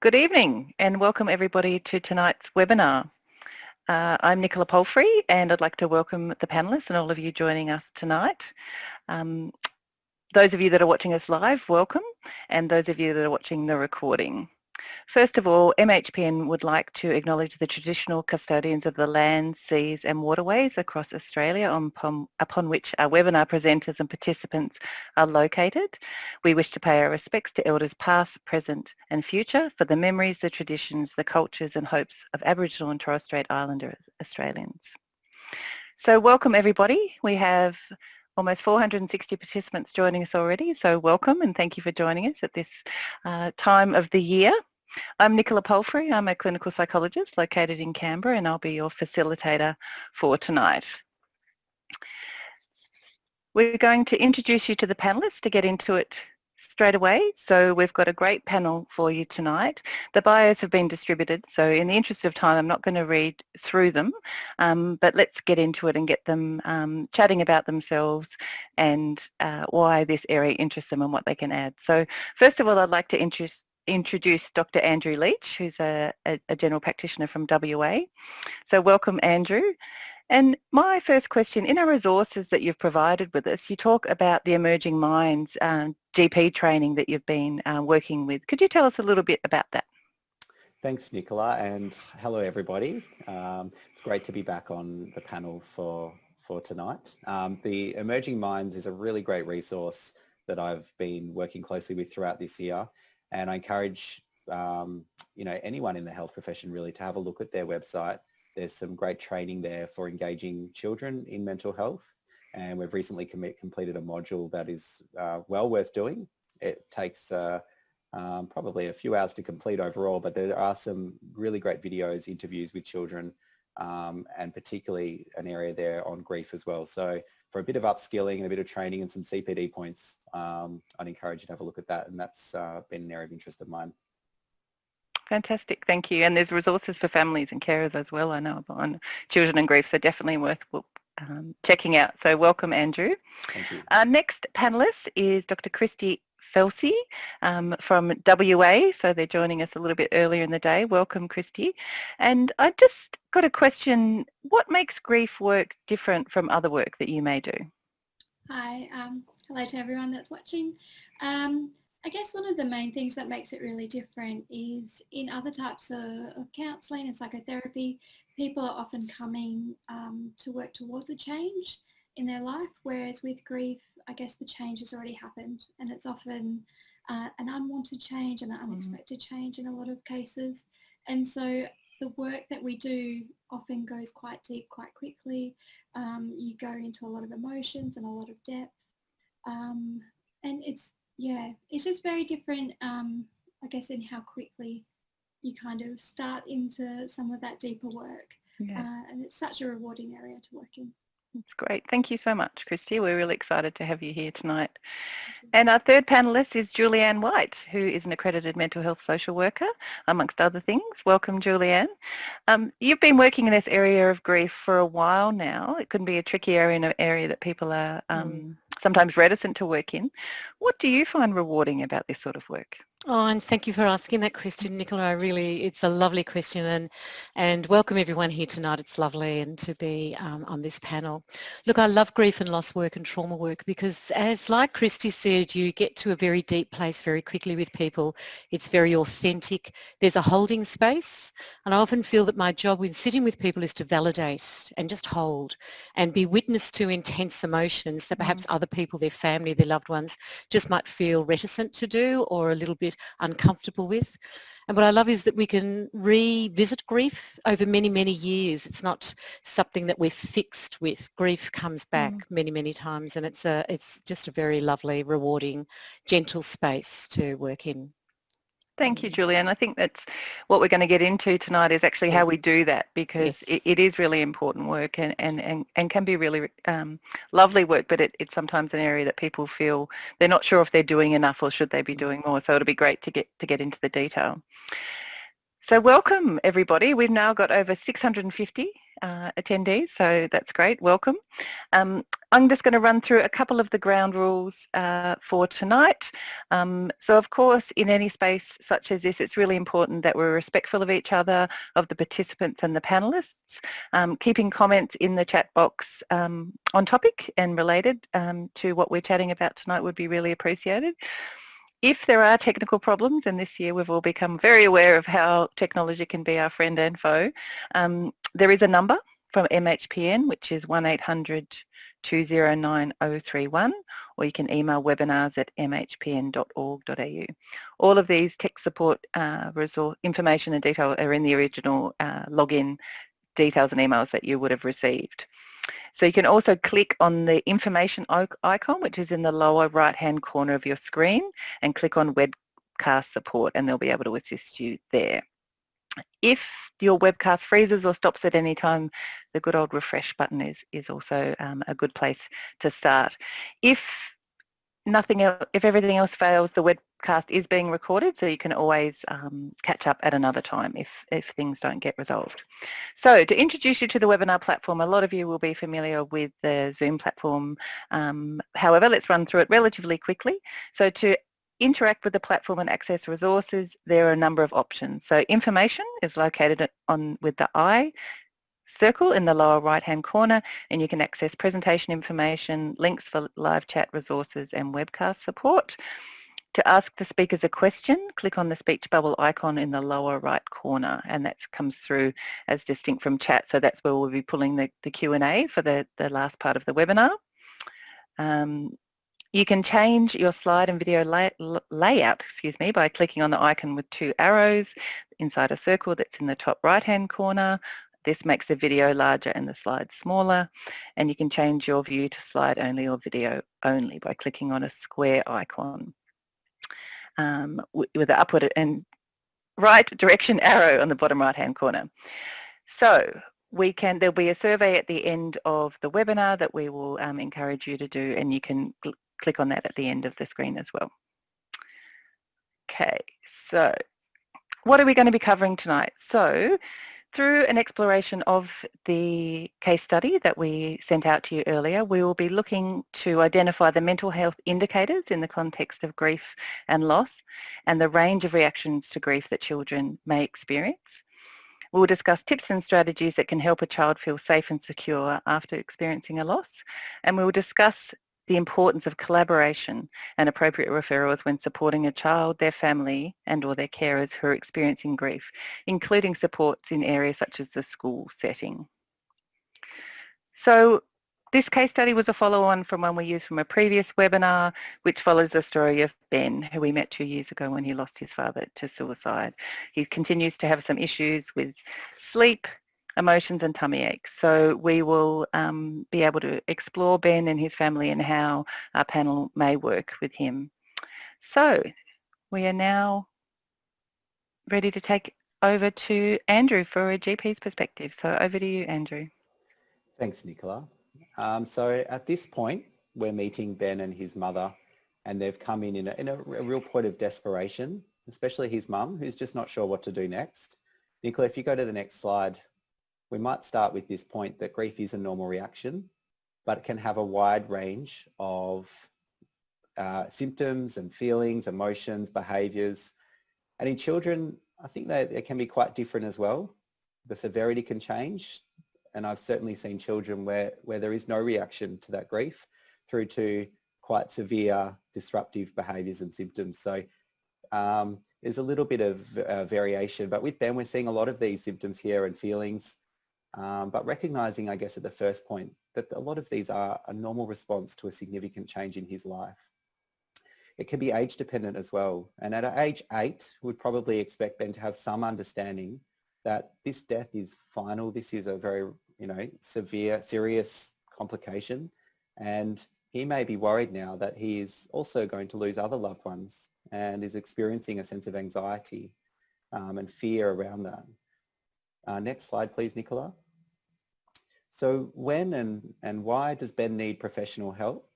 Good evening and welcome everybody to tonight's webinar. Uh, I'm Nicola Palfrey and I'd like to welcome the panellists and all of you joining us tonight. Um, those of you that are watching us live, welcome, and those of you that are watching the recording. First of all, MHPN would like to acknowledge the traditional custodians of the land, seas and waterways across Australia upon, upon, which our webinar presenters and participants are located. We wish to pay our respects to elders past, present and future for the memories, the traditions, the cultures and hopes of Aboriginal and Torres Strait Islander Australians. So welcome everybody. We have almost 460 participants joining us already, so welcome and thank you for joining us at this uh, time of the year. I'm Nicola Palfrey. I'm a clinical psychologist located in Canberra and I'll be your facilitator for tonight. We're going to introduce you to the panellists to get into it straight away. So we've got a great panel for you tonight. The bios have been distributed, so in the interest of time, I'm not going to read through them, um, but let's get into it and get them um, chatting about themselves and uh, why this area interests them and what they can add. So first of all, I'd like to introduce introduce Dr. Andrew Leach, who's a, a, a, general practitioner from WA. So welcome, Andrew. And my first question, in our resources that you've provided with us, you talk about the Emerging Minds um, GP training that you've been uh, working with. Could you tell us a little bit about that? Thanks, Nicola, and hello, everybody. Um, it's great to be back on the panel for, for tonight. Um, the Emerging Minds is a really great resource that I've been working closely with throughout this year. And I encourage um, you know anyone in the health profession really to have a look at their website. There's some great training there for engaging children in mental health. And we've recently completed a module that is uh, well worth doing. It takes uh, um, probably a few hours to complete overall, but there are some really great videos, interviews with children, um, and particularly an area there on grief as well. So for a bit of upskilling and a bit of training and some CPD points, um, I'd encourage you to have a look at that. And that's uh, been an area of interest of mine. Fantastic, thank you. And there's resources for families and carers as well, I know, on children and grief, so definitely worth um, checking out. So welcome, Andrew. Thank you. Our next panellist is Dr. Christy Felsey um, from WA, so they're joining us a little bit earlier in the day. Welcome, Christy. And I just got a question, what makes grief work different from other work that you may do? Hi, um, hello to everyone that's watching. Um, I guess one of the main things that makes it really different is in other types of, of counselling and psychotherapy, people are often coming um, to work towards a change in their life, whereas with grief, I guess the change has already happened and it's often uh, an unwanted change and an mm-hmm. unexpected mm. change in a lot of cases. And so the work that we do often goes quite deep quite quickly. Um, you go into a lot of emotions and a lot of depth. Um, and it's, yeah, it's just very different, um, I guess, in how quickly you kind of start into some of that deeper work. Yeah. Uh, and it's such a rewarding area to work in. That's great. Thank you so much, Christy. We're really excited to have you here tonight. And our third panellist is Julianne White, who is an accredited mental health social worker, amongst other things. Welcome, Julianne. Um, you've been working in this area of grief for a while now. It can be a tricky area and an area that people are um, mm. sometimes reticent to work in. What do you find rewarding about this sort of work? Oh, and thank you for asking that question, Nicola. I really, it's a lovely question and, and welcome everyone here tonight. It's lovely and to be um, on this panel. Look, I love grief and loss work and trauma work because as like Christy said, you get to a very deep place very quickly with people. It's very authentic. There's a holding space and I often feel that my job when sitting with people is to validate and just hold and be witness to intense emotions that perhaps mm. other people, their family, their loved ones just might feel reticent to do or a little bit bit uncomfortable with. And what I love is that we can revisit grief over many, many years. It's not something that we're fixed with. Grief comes back mm. many, many times and it's, a, it's just a very lovely, rewarding, gentle space to work in. Thank you, Julian. I think that's what we're going to get into tonight is actually how we do that because yes. it, it is really important work and, and, and, and can be really um, lovely work, but it, it's sometimes an area that people feel they're not sure if they're doing enough or should they be doing more. So it'll be great to get to get into the detail. So welcome everybody. We've now got over 650 uh, attendees, so that's great. Welcome. Um, I'm just going to run through a couple of the ground rules uh, for tonight. Um, so of course, in any space such as this, it's really important that we're respectful of each other, of the participants and the panelists. Um, keeping comments in the chat box um, on topic and related um, to what we're chatting about tonight would be really appreciated. If there are technical problems, and this year we've all become very aware of how technology can be our friend and foe, um, there is a number from MHPN, which is 1800 209 031, or you can email webinars at mhpn.org.au. All of these tech support uh, resource information and detail are in the original uh, login details and emails that you would have received. So you can also click on the information icon, which is in the lower right-hand corner of your screen, and click on webcast support, and they'll be able to assist you there. If your webcast freezes or stops at any time, the good old refresh button is, is also um, a good place to start. If nothing else, if everything else fails, the webcast is being recorded, so you can always um, catch up at another time if, if things don't get resolved. So to introduce you to the webinar platform, a lot of you will be familiar with the Zoom platform. Um, however, let's run through it relatively quickly. So to interact with the platform and access resources, there are a number of options. So information is located on with the I circle in the lower right hand corner and you can access presentation information, links for live chat resources and webcast support. To ask the speakers a question, click on the speech bubble icon in the lower right corner and that comes through as distinct from chat. So that's where we'll be pulling the, the Q&A for the, the last part of the webinar. Um, you can change your slide and video lay, layout excuse me, by clicking on the icon with two arrows inside a circle that's in the top right hand corner this makes the video larger and the slides smaller and you can change your view to slide only or video only by clicking on a square icon um, with the upward and right direction arrow on the bottom right hand corner. So we can, there'll be a survey at the end of the webinar that we will um, encourage you to do and you can cl click on that at the end of the screen as well. Okay, so what are we going to be covering tonight? So through an exploration of the case study that we sent out to you earlier, we will be looking to identify the mental health indicators in the context of grief and loss and the range of reactions to grief that children may experience. We'll discuss tips and strategies that can help a child feel safe and secure after experiencing a loss. And we will discuss the importance of collaboration and appropriate referrals when supporting a child, their family and or their carers who are experiencing grief, including supports in areas such as the school setting. So this case study was a follow-on from one we used from a previous webinar, which follows the story of Ben, who we met two years ago when he lost his father to suicide. He continues to have some issues with sleep, emotions and tummy aches. So we will um, be able to explore Ben and his family and how our panel may work with him. So we are now ready to take over to Andrew for a GP's perspective. So over to you, Andrew. Thanks, Nicola. Um, so at this point, we're meeting Ben and his mother and they've come in in a, in a, a real point of desperation, especially his mum, who's just not sure what to do next. Nicola, if you go to the next slide, we might start with this point that grief is a normal reaction, but it can have a wide range of uh, symptoms and feelings, emotions, behaviours. And in children, I think that it can be quite different as well. The severity can change. And I've certainly seen children where, where there is no reaction to that grief through to quite severe disruptive behaviours and symptoms. So um, there's a little bit of uh, variation, but with Ben, we're seeing a lot of these symptoms here and feelings um, but recognizing, I guess, at the first point that a lot of these are a normal response to a significant change in his life. It can be age dependent as well. And at age eight, we'd probably expect Ben to have some understanding that this death is final. This is a very, you know, severe, serious complication. And he may be worried now that he is also going to lose other loved ones and is experiencing a sense of anxiety um, and fear around that. Uh, next slide, please, Nicola. So when and, and why does Ben need professional help?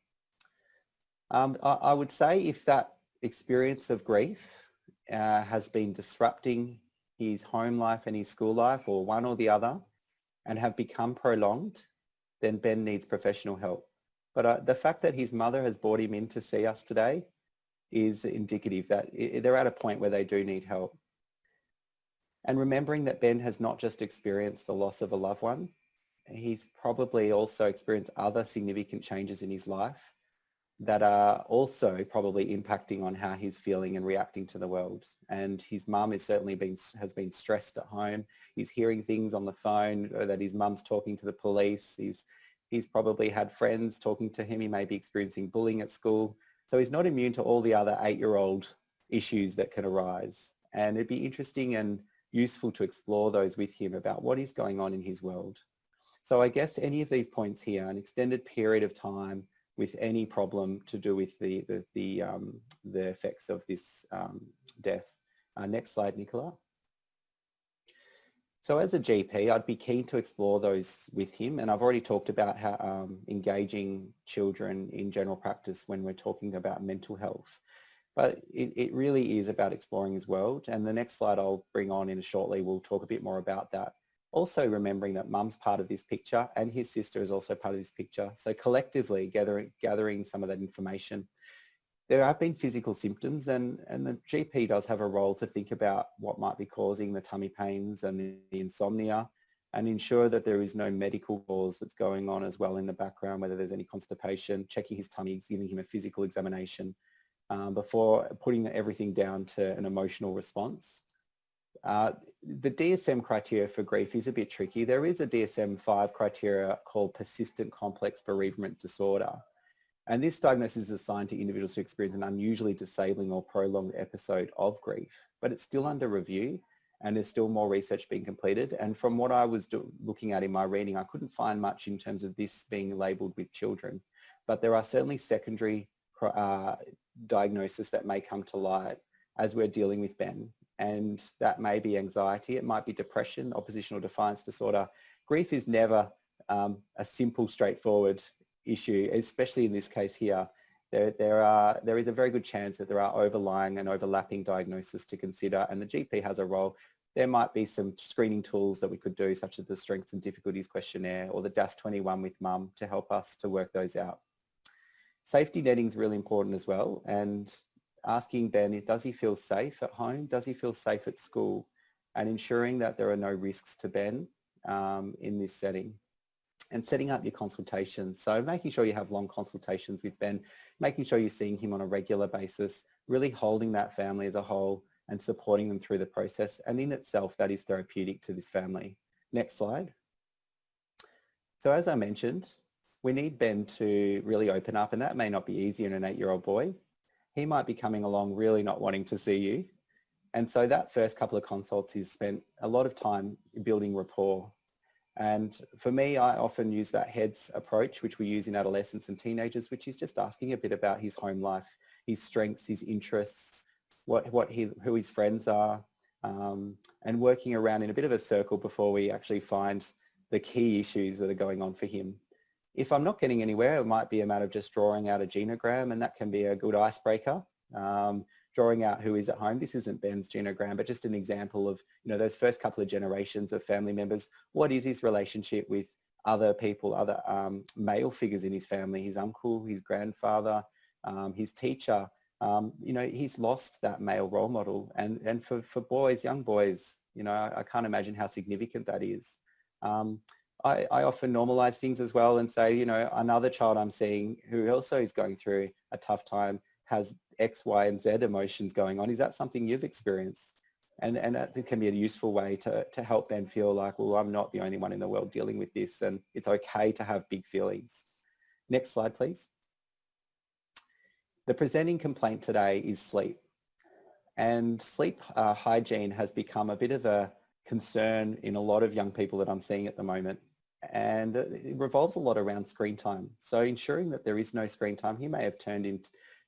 Um, I, I, would say if that experience of grief uh, has been disrupting his home life and his school life or one or the other, and have become prolonged, then Ben needs professional help. But uh, the fact that his mother has brought him in to see us today is indicative that they're at a point where they do need help. And remembering that Ben has not just experienced the loss of a loved one, he's probably also experienced other significant changes in his life that are also probably impacting on how he's feeling and reacting to the world. And his mum is certainly been has been stressed at home. He's hearing things on the phone uh, that his mum's talking to the police. He's he's probably had friends talking to him. He may be experiencing bullying at school. So he's not immune to all the other eight-year-old issues that can arise. And it'd be interesting and useful to explore those with him about what is going on in his world. So I guess any of these points here, an extended period of time with any problem to do with the, the, the, um, the effects of this um, death. Uh, next slide, Nicola. So as a GP, I'd be keen to explore those with him. And I've already talked about how um, engaging children in general practice when we're talking about mental health. But it, it really is about exploring his world. And the next slide I'll bring on in shortly, we'll talk a bit more about that. Also remembering that mum's part of this picture and his sister is also part of this picture. So collectively gathering, gathering some of that information. There have been physical symptoms and, and the GP does have a role to think about what might be causing the tummy pains and the, the insomnia and ensure that there is no medical cause that's going on as well in the background, whether there's any constipation, checking his tummy, giving him a physical examination um, before putting everything down to an emotional response. Uh, the DSM criteria for grief is a bit tricky. There is a DSM-5 criteria called persistent complex bereavement disorder. And this diagnosis is assigned to individuals who experience an unusually disabling or prolonged episode of grief, but it's still under review and there's still more research being completed. And from what I was looking at in my reading, I couldn't find much in terms of this being labelled with children. But there are certainly secondary uh, diagnosis that may come to light as we're dealing with Ben and that may be anxiety, it might be depression, oppositional defiance disorder. Grief is never um, a simple, straightforward issue, especially in this case here. There, there, are, there is a very good chance that there are overlying and overlapping diagnoses to consider and the GP has a role. There might be some screening tools that we could do such as the Strengths and Difficulties questionnaire or the DASS21 with mum to help us to work those out. Safety netting is really important as well and asking Ben, does he feel safe at home? Does he feel safe at school? And ensuring that there are no risks to Ben um, in this setting. And setting up your consultations. So making sure you have long consultations with Ben, making sure you're seeing him on a regular basis, really holding that family as a whole and supporting them through the process. And in itself, that is therapeutic to this family. Next slide. So as I mentioned, we need Ben to really open up and that may not be easy in an eight-year-old boy he might be coming along really not wanting to see you. And so that first couple of consults is spent a lot of time building rapport. And for me, I often use that HEADS approach, which we use in adolescents and teenagers, which is just asking a bit about his home life, his strengths, his interests, what, what he, who his friends are, um, and working around in a bit of a circle before we actually find the key issues that are going on for him. If I'm not getting anywhere, it might be a matter of just drawing out a genogram and that can be a good icebreaker. Um, drawing out who is at home. This isn't Ben's genogram, but just an example of, you know, those first couple of generations of family members. What is his relationship with other people, other um, male figures in his family, his uncle, his grandfather, um, his teacher. Um, you know, he's lost that male role model. And, and for, for boys, young boys, you know, I, I can't imagine how significant that is. I, I, often normalize things as well and say, you know, another child I'm seeing who also is going through a tough time has X, Y, and Z emotions going on. Is that something you've experienced? And, and that can be a useful way to, to help Ben feel like, well, I'm not the only one in the world dealing with this and it's okay to have big feelings. Next slide, please. The presenting complaint today is sleep. And sleep uh, hygiene has become a bit of a concern in a lot of young people that I'm seeing at the moment and it revolves a lot around screen time. So ensuring that there is no screen time, he may have turned in,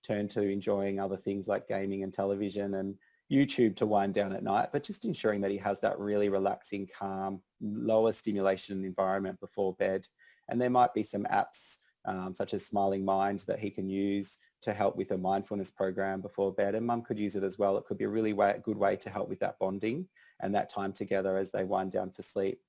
turned to enjoying other things like gaming and television and YouTube to wind down at night, but just ensuring that he has that really relaxing, calm, lower stimulation environment before bed. And there might be some apps um, such as Smiling Mind that he can use to help with a mindfulness program before bed and mum could use it as well. It could be a really way, good way to help with that bonding and that time together as they wind down for sleep.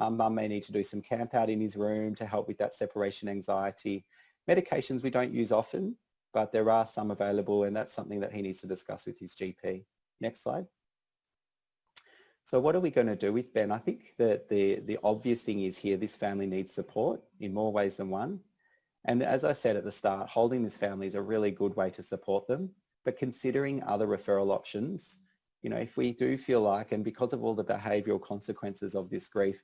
Um, mum may need to do some camp out in his room to help with that separation anxiety. Medications we don't use often, but there are some available and that's something that he needs to discuss with his GP. Next slide. So what are we going to do with Ben? I think that the, the obvious thing is here, this family needs support in more ways than one. And as I said at the start, holding this family is a really good way to support them. But considering other referral options, you know, if we do feel like, and because of all the behavioural consequences of this grief,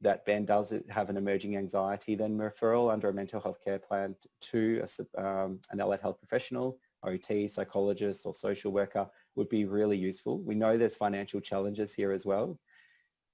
that Ben does have an emerging anxiety, then referral under a mental health care plan to a, um, an allied health professional, OT, psychologist or social worker would be really useful. We know there's financial challenges here as well.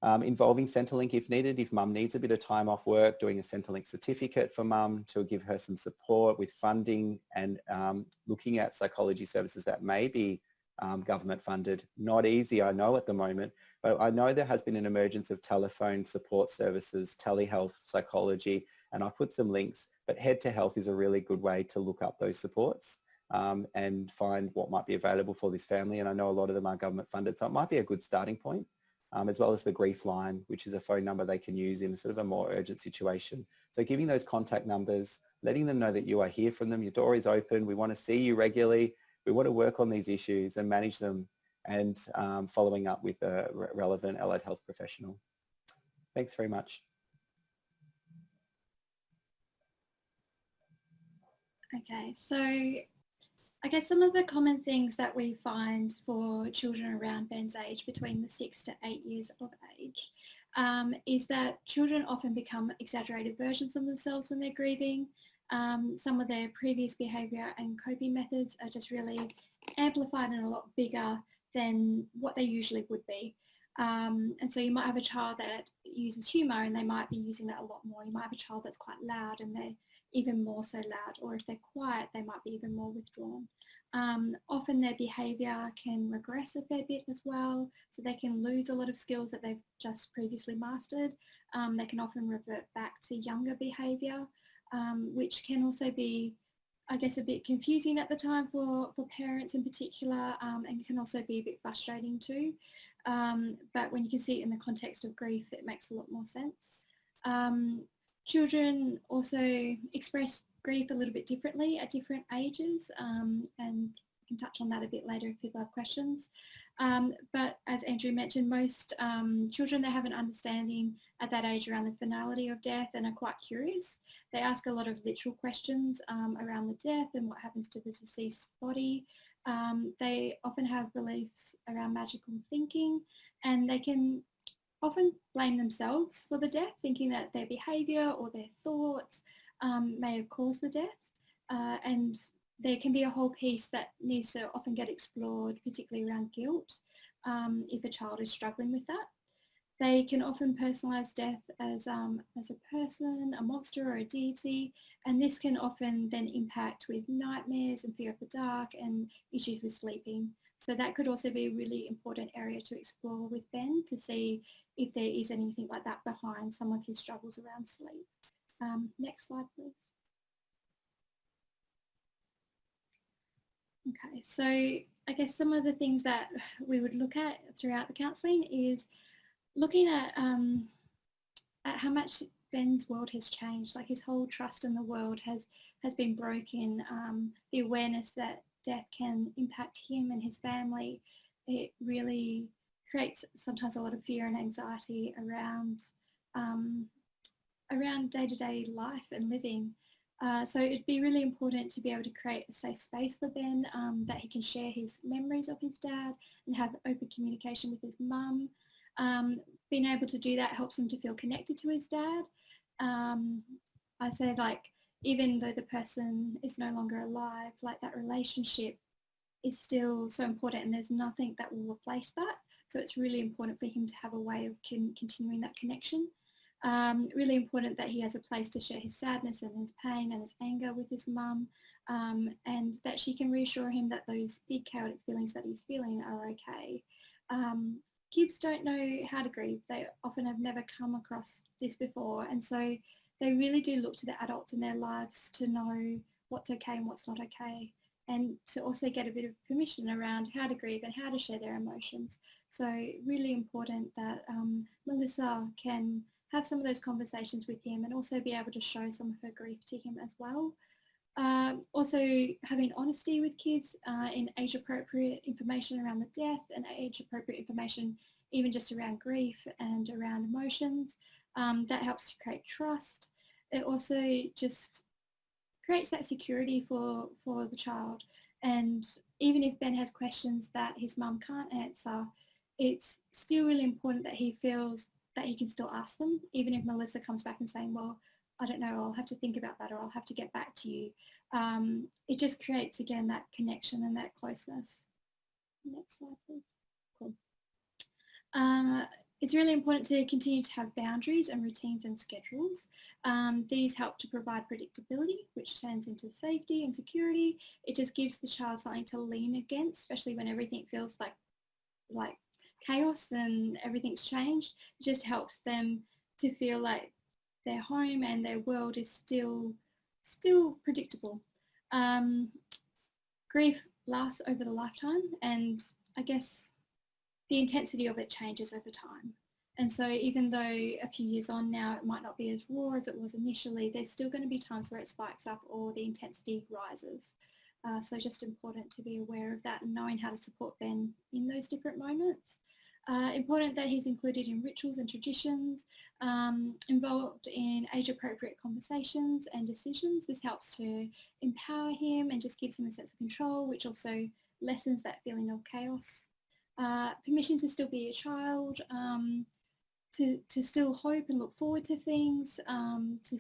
Um, involving Centrelink if needed, if mum needs a bit of time off work, doing a Centrelink certificate for mum to give her some support with funding and um, looking at psychology services that may be um, government funded. Not easy, I know at the moment, but I know there has been an emergence of telephone support services, telehealth, psychology, and I put some links, but Head to Health is a really good way to look up those supports um, and find what might be available for this family. And I know a lot of them are government funded, so it might be a good starting point, um, as well as the grief line, which is a phone number they can use in sort of a more urgent situation. So giving those contact numbers, letting them know that you are here from them, your door is open, we want to see you regularly, we want to work on these issues and manage them and um, following up with a re relevant allied health professional. Thanks very much. Okay, so I guess some of the common things that we find for children around Ben's age, between the six to eight years of age, um, is that children often become exaggerated versions of themselves when they're grieving. Um, some of their previous behaviour and coping methods are just really amplified and a lot bigger than what they usually would be. Um, and so you might have a child that uses humour and they might be using that a lot more. You might have a child that's quite loud and they're even more so loud or if they're quiet they might be even more withdrawn. Um, often their behaviour can regress a fair bit as well so they can lose a lot of skills that they've just previously mastered. Um, they can often revert back to younger behaviour um, which can also be I guess a bit confusing at the time for, for parents in particular um, and can also be a bit frustrating too. Um, but when you can see it in the context of grief, it makes a lot more sense. Um, children also express grief a little bit differently at different ages um, and we can touch on that a bit later if people have questions. Um, but as Andrew mentioned, most um, children, they have an understanding at that age around the finality of death and are quite curious. They ask a lot of literal questions um, around the death and what happens to the deceased body. Um, they often have beliefs around magical thinking and they can often blame themselves for the death, thinking that their behaviour or their thoughts um, may have caused the death. Uh, and there can be a whole piece that needs to often get explored, particularly around guilt, um, if a child is struggling with that. They can often personalise death as, um, as a person, a monster or a deity, and this can often then impact with nightmares and fear of the dark and issues with sleeping. So that could also be a really important area to explore with Ben to see if there is anything like that behind some of his struggles around sleep. Um, next slide, please. Okay, so I guess some of the things that we would look at throughout the counselling is looking at, um, at how much Ben's world has changed, like his whole trust in the world has, has been broken, um, the awareness that death can impact him and his family, it really creates sometimes a lot of fear and anxiety around um, around day-to-day -day life and living. Uh, so it'd be really important to be able to create a safe space for Ben um, that he can share his memories of his dad and have open communication with his mum. Um, being able to do that helps him to feel connected to his dad. Um, I say like even though the person is no longer alive, like that relationship is still so important and there's nothing that will replace that. So it's really important for him to have a way of con continuing that connection. Um, really important that he has a place to share his sadness and his pain and his anger with his mum um, and that she can reassure him that those big chaotic feelings that he's feeling are okay. Um, kids don't know how to grieve. They often have never come across this before and so they really do look to the adults in their lives to know what's okay and what's not okay and to also get a bit of permission around how to grieve and how to share their emotions. So really important that um, Melissa can have some of those conversations with him and also be able to show some of her grief to him as well. Um, also having honesty with kids uh, in age appropriate information around the death and age appropriate information even just around grief and around emotions. Um, that helps to create trust. It also just creates that security for, for the child. And even if Ben has questions that his mum can't answer, it's still really important that he feels that he can still ask them, even if Melissa comes back and saying, well, I don't know, I'll have to think about that or I'll have to get back to you. Um, it just creates, again, that connection and that closeness. Next slide, please. Cool. Uh, it's really important to continue to have boundaries and routines and schedules. Um, these help to provide predictability, which turns into safety and security. It just gives the child something to lean against, especially when everything feels like, like chaos and everything's changed. Just helps them to feel like their home and their world is still, still predictable. Um, grief lasts over the lifetime and I guess the intensity of it changes over time. And so even though a few years on now it might not be as raw as it was initially, there's still going to be times where it spikes up or the intensity rises. Uh, so just important to be aware of that and knowing how to support Ben in those different moments. Uh, important that he's included in rituals and traditions, um, involved in age-appropriate conversations and decisions. This helps to empower him and just gives him a sense of control, which also lessens that feeling of chaos. Uh, permission to still be a child, um, to, to still hope and look forward to things, um, to,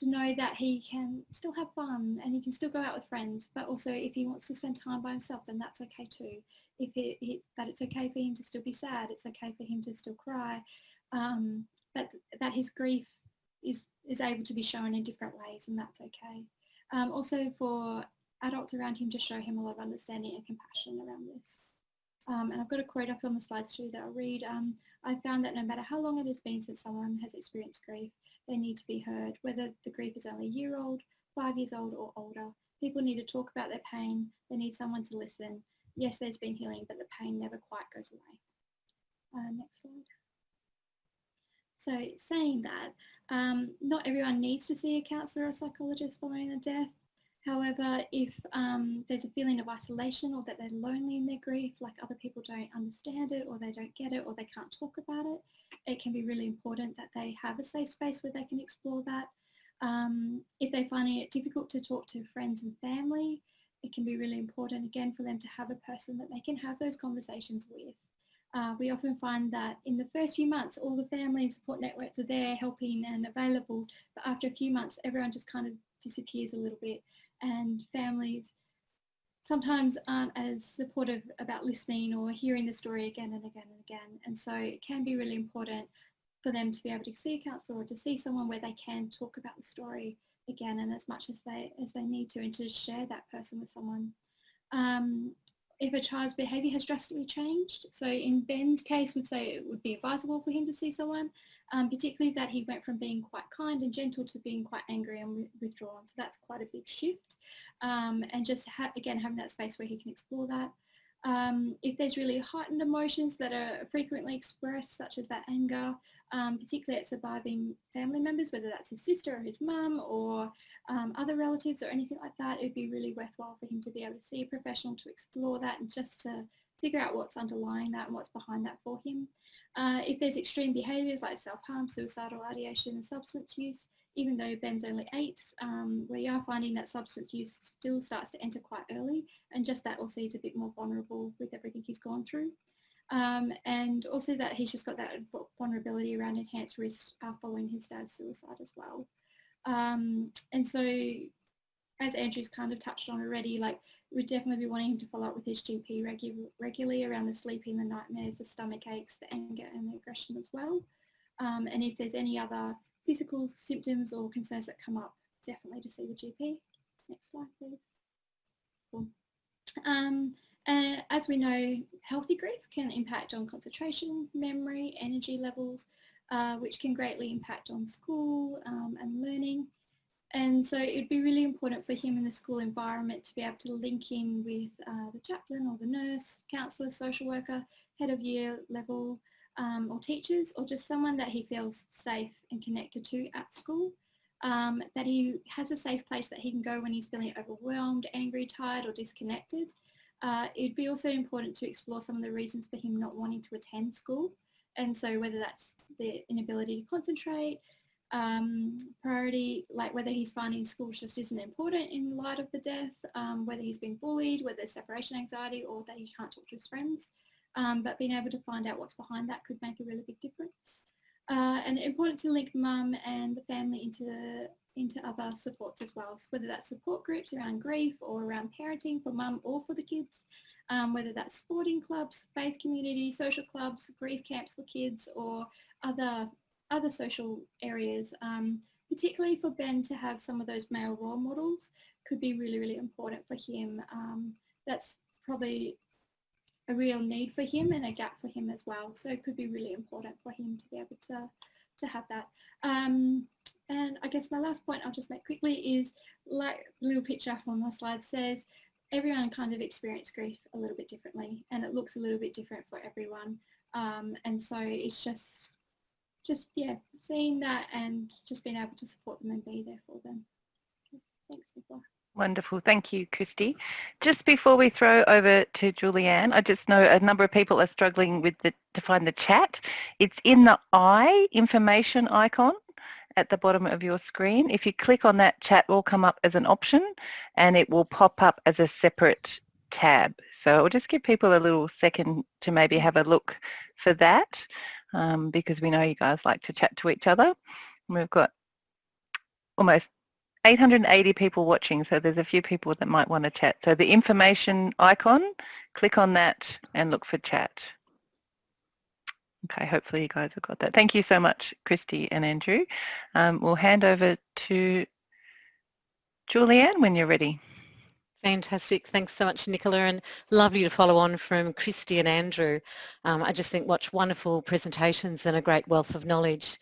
to know that he can still have fun and he can still go out with friends, but also if he wants to spend time by himself, then that's okay too. If it, it that it's okay for him to still be sad, it's okay for him to still cry, um, but that his grief is, is able to be shown in different ways and that's okay. Um, also for adults around him to show him a lot of understanding and compassion around this. Um, and I've got a quote up on the slides too that I'll read. Um, I found that no matter how long it has been since someone has experienced grief, they need to be heard, whether the grief is only a year old, five years old or older. People need to talk about their pain. They need someone to listen. Yes, there's been healing, but the pain never quite goes away. Uh, next slide. So saying that, um, not everyone needs to see a counsellor or psychologist following a death. However, if um, there's a feeling of isolation or that they're lonely in their grief, like other people don't understand it or they don't get it or they can't talk about it, it can be really important that they have a safe space where they can explore that. Um, if they're finding it difficult to talk to friends and family, it can be really important again for them to have a person that they can have those conversations with. Uh, we often find that in the first few months all the family and support networks are there helping and available but after a few months everyone just kind of disappears a little bit and families sometimes aren't as supportive about listening or hearing the story again and again and again. And so it can be really important for them to be able to see a counsellor or to see someone where they can talk about the story again and as much as they as they need to and to share that person with someone. Um, if a child's behaviour has drastically changed. So in Ben's case, we'd say it would be advisable for him to see someone, um, particularly that he went from being quite kind and gentle to being quite angry and withdrawn. So that's quite a big shift. Um, and just ha again, having that space where he can explore that. Um, if there's really heightened emotions that are frequently expressed, such as that anger, um, particularly at surviving family members, whether that's his sister or his mum or um, other relatives or anything like that, it'd be really worthwhile for him to be able to see a professional to explore that and just to figure out what's underlying that and what's behind that for him. Uh, if there's extreme behaviours like self-harm, suicidal ideation and substance use, even though Ben's only eight, um, we are finding that substance use still starts to enter quite early and just that also he's a bit more vulnerable with everything he's gone through. Um, and also that he's just got that vulnerability around enhanced risk uh, following his dad's suicide as well. Um, and so as Andrew's kind of touched on already, like we'd definitely be wanting him to follow up with his GP regu regularly around the sleeping, the nightmares, the stomach aches, the anger and the aggression as well. Um, and if there's any other physical symptoms or concerns that come up, definitely to see the GP. Next slide, please. Cool. Um, uh, as we know, healthy grief can impact on concentration, memory, energy levels, uh, which can greatly impact on school um, and learning. And so it'd be really important for him in the school environment to be able to link in with uh, the chaplain or the nurse, counsellor, social worker, head of year level, um, or teachers or just someone that he feels safe and connected to at school. Um, that he has a safe place that he can go when he's feeling overwhelmed, angry, tired or disconnected. Uh, it'd be also important to explore some of the reasons for him not wanting to attend school. And so whether that's the inability to concentrate, um, priority, like whether he's finding school just isn't important in light of the death, um, whether he's been bullied, whether there's separation anxiety or that he can't talk to his friends. Um, but being able to find out what's behind that could make a really big difference. Uh, and important to link mum and the family into, into other supports as well, so whether that's support groups around grief or around parenting for mum or for the kids, um, whether that's sporting clubs, faith community, social clubs, grief camps for kids or other other social areas, um, particularly for Ben to have some of those male role models could be really, really important for him. Um, that's probably a real need for him and a gap for him as well. So it could be really important for him to be able to, to have that. Um, and I guess my last point I'll just make quickly is like the little picture on the slide says, everyone kind of experience grief a little bit differently and it looks a little bit different for everyone. Um, and so it's just just yeah, seeing that and just being able to support them and be there for them. Thanks. Wonderful. Thank you, Christy. Just before we throw over to Julianne, I just know a number of people are struggling with the, to find the chat. It's in the I information icon at the bottom of your screen. If you click on that, chat will come up as an option and it will pop up as a separate tab. So I'll just give people a little second to maybe have a look for that um, because we know you guys like to chat to each other. we've got almost 880 people watching, so there's a few people that might want to chat. So the information icon, click on that and look for chat. Okay, hopefully you guys have got that. Thank you so much, Christy and Andrew. Um, we'll hand over to Julianne when you're ready. Fantastic. Thanks so much, Nicola, and lovely to follow on from Christy and Andrew. Um, I just think watch wonderful presentations and a great wealth of knowledge.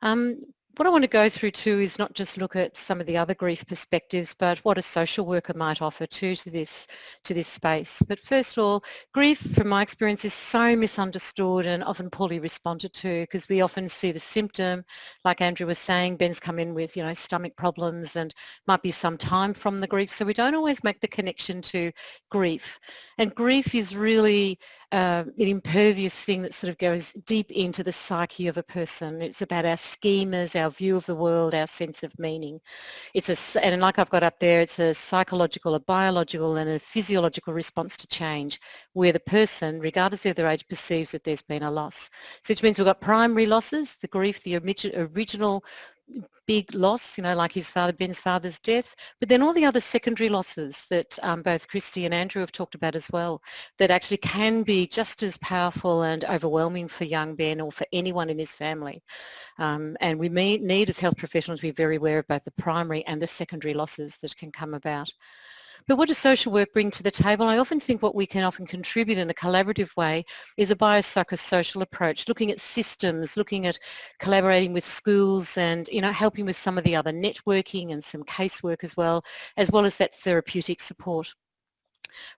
Um, what I want to go through too is not just look at some of the other grief perspectives, but what a social worker might offer too to this, to this space. But first of all, grief, from my experience, is so misunderstood and often poorly responded to because we often see the symptom, like Andrew was saying, Ben's come in with, you know, stomach problems and might be some time from the grief. So we don't always make the connection to grief. And grief is really uh, an impervious thing that sort of goes deep into the psyche of a person. It's about our schemas, our view of the world, our sense of meaning. It's a, and like I've got up there, it's a psychological, a biological and a physiological response to change where the person, regardless of their age, perceives that there's been a loss. So which means we've got primary losses, the grief, the original big loss, you know, like his father, Ben's father's death, but then all the other secondary losses that um, both Christy and Andrew have talked about as well, that actually can be just as powerful and overwhelming for young Ben or for anyone in his family. Um, and we may, need as health professionals to be very aware of both the primary and the secondary losses that can come about. But what does social work bring to the table? I often think what we can often contribute in a collaborative way is a biopsychosocial approach, looking at systems, looking at collaborating with schools and, you know, helping with some of the other networking and some casework as well, as well as that therapeutic support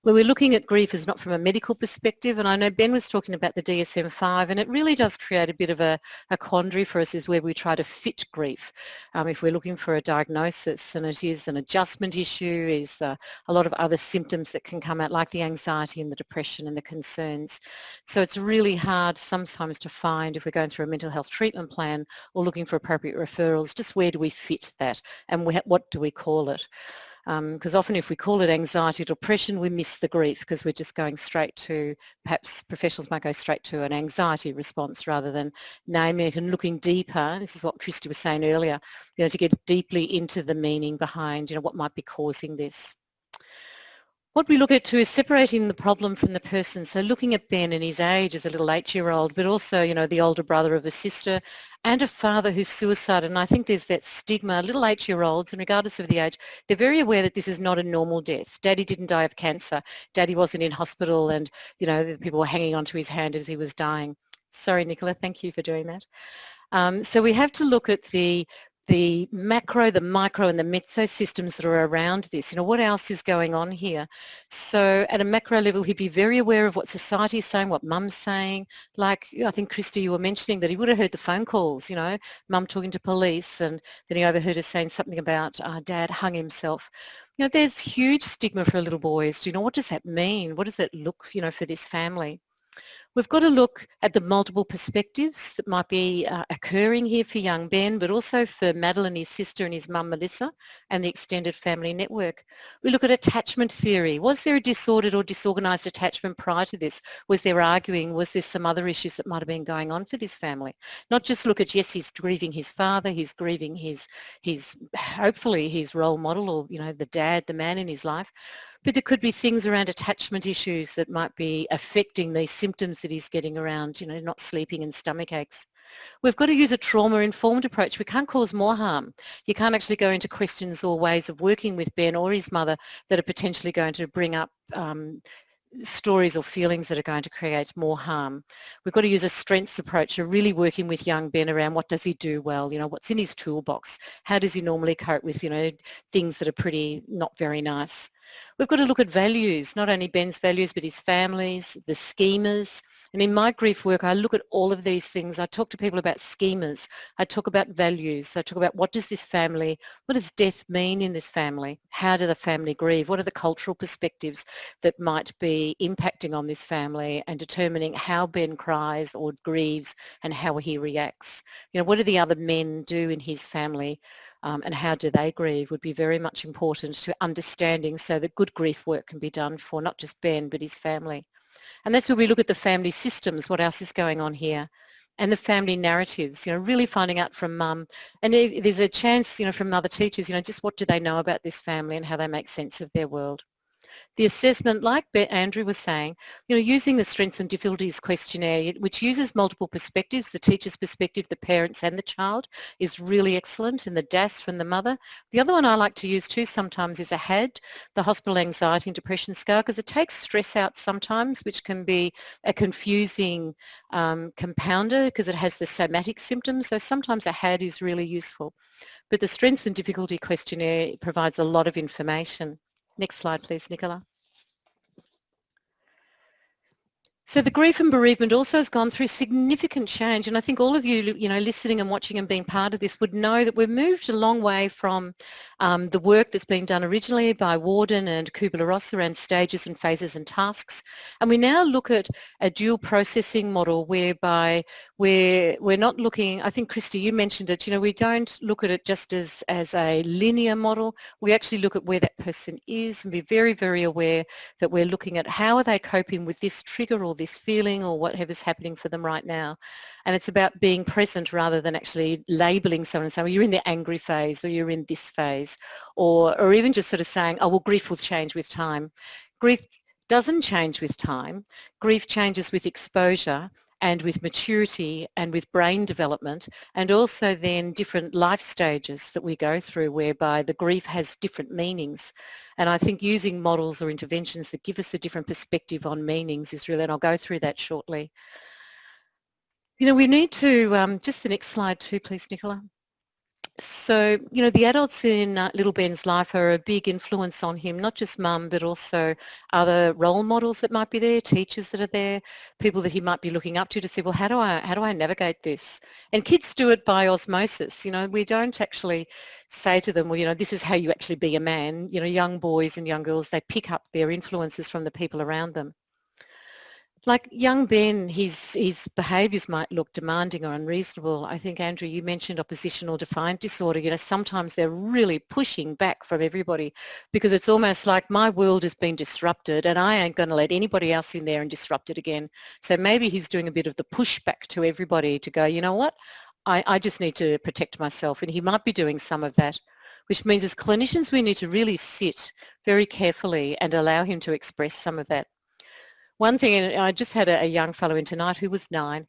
where we're looking at grief is not from a medical perspective and I know Ben was talking about the DSM-5 and it really does create a bit of a, a quandary for us is where we try to fit grief. Um, if we're looking for a diagnosis and it is an adjustment issue, is uh, a lot of other symptoms that can come out like the anxiety and the depression and the concerns. So it's really hard sometimes to find if we're going through a mental health treatment plan or looking for appropriate referrals, just where do we fit that and what do we call it? Because um, often if we call it anxiety or depression, we miss the grief because we're just going straight to, perhaps professionals might go straight to an anxiety response rather than naming it and looking deeper. This is what Christy was saying earlier, you know, to get deeply into the meaning behind, you know, what might be causing this. What we look at too is separating the problem from the person. So looking at Ben and his age as a little eight-year-old, but also, you know, the older brother of a sister and a father who's suicided. And I think there's that stigma, little eight-year-olds, and regardless of the age, they're very aware that this is not a normal death. Daddy didn't die of cancer. Daddy wasn't in hospital and, you know, people were hanging onto his hand as he was dying. Sorry, Nicola, thank you for doing that. Um, so we have to look at the the macro, the micro and the meso systems that are around this. You know, what else is going on here? So at a macro level, he'd be very aware of what society is saying, what mum's saying. Like, I think, Christy, you were mentioning that he would have heard the phone calls, you know, mum talking to police and then he overheard her saying something about uh, dad hung himself. You know, there's huge stigma for little boys. Do you know, what does that mean? What does it look, you know, for this family? We've got to look at the multiple perspectives that might be uh, occurring here for young Ben, but also for Madeline, his sister and his mum Melissa and the extended family network. We look at attachment theory. Was there a disordered or disorganised attachment prior to this? Was there arguing? Was there some other issues that might have been going on for this family? Not just look at, yes, he's grieving his father, he's grieving his, his hopefully his role model or, you know, the dad, the man in his life, but there could be things around attachment issues that might be affecting these symptoms that he's getting around, you know, not sleeping and stomach aches. We've got to use a trauma-informed approach. We can't cause more harm. You can't actually go into questions or ways of working with Ben or his mother that are potentially going to bring up um, stories or feelings that are going to create more harm. We've got to use a strengths approach, of really working with young Ben around what does he do well, you know, what's in his toolbox, how does he normally cope with, you know, things that are pretty not very nice. We've got to look at values, not only Ben's values, but his family's, the schemas. And in my grief work, I look at all of these things. I talk to people about schemas. I talk about values. I talk about what does this family, what does death mean in this family? How do the family grieve? What are the cultural perspectives that might be impacting on this family and determining how Ben cries or grieves and how he reacts? You know, what do the other men do in his family um, and how do they grieve would be very much important to understanding so that good grief work can be done for not just Ben but his family. And that's where we look at the family systems, what else is going on here and the family narratives, you know, really finding out from mum. And there's a chance, you know, from other teachers, you know, just what do they know about this family and how they make sense of their world. The assessment, like Andrew was saying, you know, using the strengths and difficulties questionnaire, which uses multiple perspectives, the teacher's perspective, the parents and the child, is really excellent, and the DASS from the mother. The other one I like to use too sometimes is a HAD, the Hospital Anxiety and Depression Scale, because it takes stress out sometimes, which can be a confusing um, compounder because it has the somatic symptoms. So sometimes a HAD is really useful. But the strengths and difficulty questionnaire provides a lot of information. Next slide, please, Nicola. So the grief and bereavement also has gone through significant change and I think all of you, you know, listening and watching and being part of this would know that we've moved a long way from um, the work that's been done originally by Worden and Kubler-Ross around stages and phases and tasks. And we now look at a dual processing model whereby we're, we're not looking, I think Christy you mentioned it, you know, we don't look at it just as, as a linear model, we actually look at where that person is and be very, very aware that we're looking at how are they coping with this trigger or this feeling or whatever's happening for them right now. And it's about being present rather than actually labeling someone and saying, well, you're in the angry phase or you're in this phase or, or even just sort of saying, oh, well, grief will change with time. Grief doesn't change with time. Grief changes with exposure and with maturity and with brain development and also then different life stages that we go through whereby the grief has different meanings. And I think using models or interventions that give us a different perspective on meanings is really, and I'll go through that shortly. You know, we need to, um, just the next slide too, please, Nicola. So, you know, the adults in uh, little Ben's life are a big influence on him, not just mum, but also other role models that might be there, teachers that are there, people that he might be looking up to to say, well, how do I, how do I navigate this? And kids do it by osmosis. You know, we don't actually say to them, well, you know, this is how you actually be a man. You know, young boys and young girls, they pick up their influences from the people around them like young Ben, his, his behaviours might look demanding or unreasonable. I think, Andrew, you mentioned oppositional defiant disorder. You know, sometimes they're really pushing back from everybody because it's almost like my world has been disrupted and I ain't going to let anybody else in there and disrupt it again. So maybe he's doing a bit of the pushback to everybody to go, you know what, I, I just need to protect myself. And he might be doing some of that which means as clinicians we need to really sit very carefully and allow him to express some of that one thing, and I just had a, a young fellow in tonight who was nine,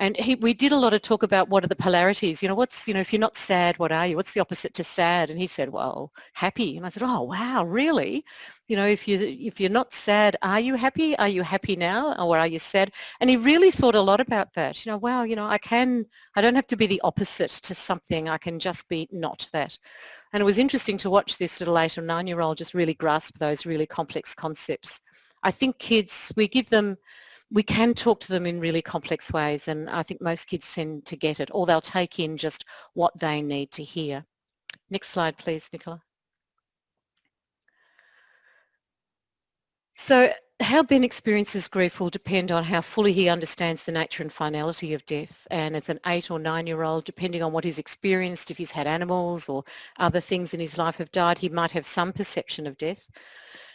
And he, we did a lot of talk about what are the polarities, you know, what's, you know, if you're not sad, what are you? What's the opposite to sad? And he said, well, happy. And I said, oh, wow, really? You know, if, you, if you're not sad, are you happy? Are you happy now or are you sad? And he really thought a lot about that. You know, wow, you know, I can, I don't have to be the opposite to something. I can just be not that. And it was interesting to watch this little eight or nine-year-old just really grasp those really complex concepts. I think kids, we give them we can talk to them in really complex ways and I think most kids tend to get it or they'll take in just what they need to hear. Next slide please Nicola. So how Ben experiences grief will depend on how fully he understands the nature and finality of death and as an eight or nine year old depending on what he's experienced if he's had animals or other things in his life have died he might have some perception of death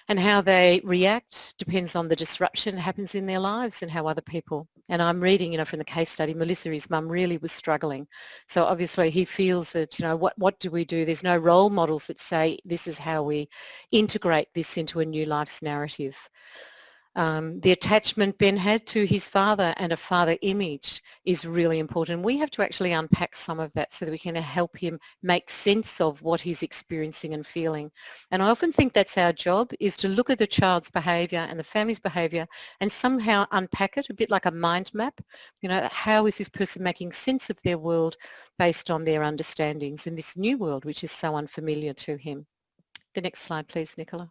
and how they react depends on the disruption that happens in their lives and how other people. And I'm reading, you know, from the case study, Melissa, his mum really was struggling. So obviously he feels that, you know, what, what do we do? There's no role models that say this is how we integrate this into a new life's narrative um, the attachment Ben had to his father and a father image is really important. We have to actually unpack some of that so that we can help him make sense of what he's experiencing and feeling. And I often think that's our job is to look at the child's behaviour and the family's behaviour and somehow unpack it a bit like a mind map. You know, how is this person making sense of their world based on their understandings in this new world which is so unfamiliar to him. The next slide please, Nicola.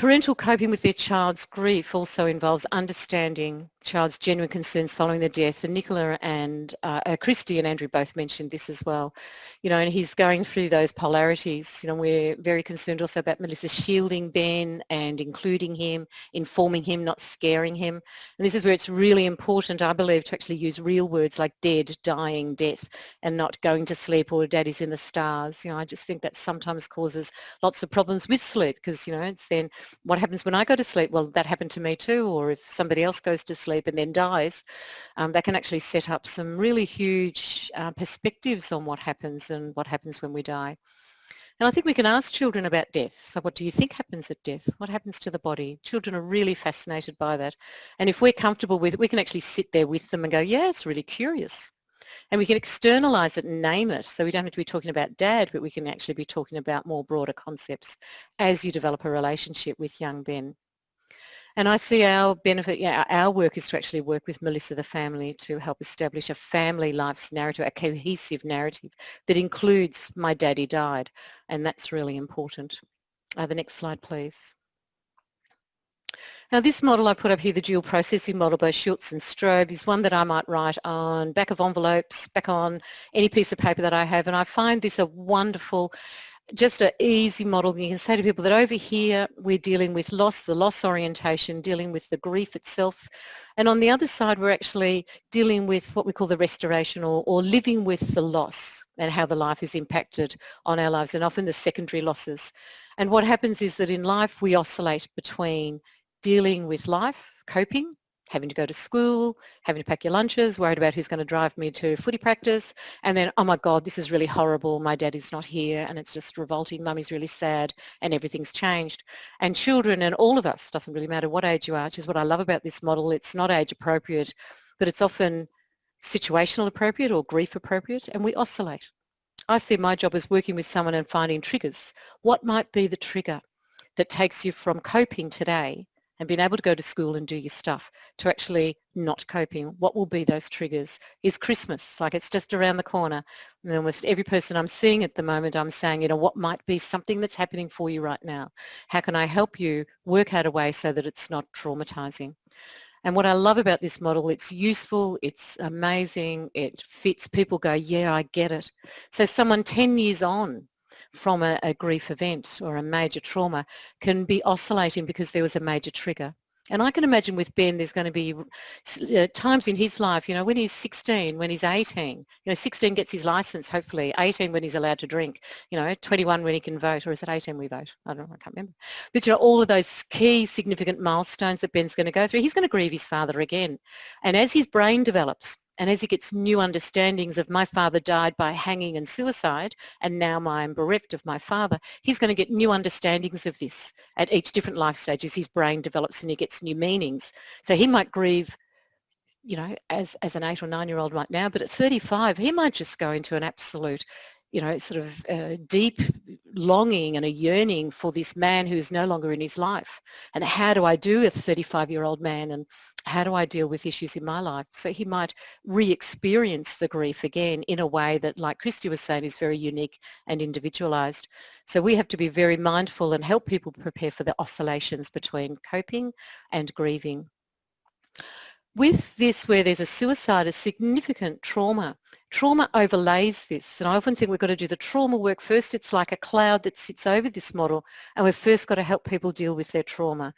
Parental coping with their child's grief also involves understanding child's genuine concerns following the death. And Nicola and uh, uh, Christy and Andrew both mentioned this as well. You know, and he's going through those polarities. You know, we're very concerned also about Melissa shielding Ben and including him, informing him, not scaring him. And this is where it's really important, I believe, to actually use real words like dead, dying, death, and not going to sleep or daddy's in the stars. You know, I just think that sometimes causes lots of problems with sleep because, you know, it's then what happens when I go to sleep? Well, that happened to me too. Or if somebody else goes to sleep and then dies, um, that can actually set up some really huge uh, perspectives on what happens and what happens when we die. And I think we can ask children about death. So what do you think happens at death? What happens to the body? Children are really fascinated by that. And if we're comfortable with it, we can actually sit there with them and go, yeah, it's really curious. And we can externalize it and name it. So we don't have to be talking about dad, but we can actually be talking about more broader concepts as you develop a relationship with young Ben. And I see our benefit, yeah, our work is to actually work with Melissa, the family, to help establish a family life's narrative, a cohesive narrative that includes my daddy died. And that's really important. Uh, the next slide, please. Now this model I put up here, the dual processing model by Schultz and Stroebe, is one that I might write on back of envelopes, back on any piece of paper that I have. And I find this a wonderful, just an easy model. You can say to people that over here we're dealing with loss, the loss orientation, dealing with the grief itself. And on the other side, we're actually dealing with what we call the restoration or, or living with the loss and how the life is impacted on our lives and often the secondary losses. And what happens is that in life we oscillate between dealing with life, coping, having to go to school, having to pack your lunches, worried about who's going to drive me to footy practice, and then, oh my God, this is really horrible, my daddy's not here, and it's just revolting, mummy's really sad, and everything's changed. And children and all of us, doesn't really matter what age you are, which is what I love about this model, it's not age appropriate, but it's often situational appropriate or grief appropriate, and we oscillate. I see my job as working with someone and finding triggers. What might be the trigger that takes you from coping today and being able to go to school and do your stuff to actually not coping. What will be those triggers? Is Christmas, like it's just around the corner. And almost every person I'm seeing at the moment, I'm saying, you know, what might be something that's happening for you right now? How can I help you work out a way so that it's not traumatizing? And what I love about this model, it's useful, it's amazing, it fits. People go, yeah, I get it. So someone 10 years on from a, a grief event or a major trauma can be oscillating because there was a major trigger. And I can imagine with Ben, there's going to be uh, times in his life, you know, when he's 16, when he's 18, you know, 16 gets his license, hopefully, 18 when he's allowed to drink, you know, 21 when he can vote, or is it 18 we vote? I don't know, I can't remember. But, you know, all of those key significant milestones that Ben's going to go through, he's going to grieve his father again. And as his brain develops, And as he gets new understandings of my father died by hanging and suicide, and now I'm bereft of my father, he's going to get new understandings of this at each different life stage as his brain develops and he gets new meanings. So he might grieve you know, as, as an eight or nine year old right now, but at 35, he might just go into an absolute you know, sort of uh, deep longing and a yearning for this man who is no longer in his life. And how do I do a 35-year-old man and how do I deal with issues in my life? So he might re-experience the grief again in a way that, like Christy was saying, is very unique and individualized. So we have to be very mindful and help people prepare for the oscillations between coping and grieving. With this, where there's a suicide, a significant trauma, trauma overlays this. And I often think we've got to do the trauma work first. It's like a cloud that sits over this model. And we've first got to help people deal with their trauma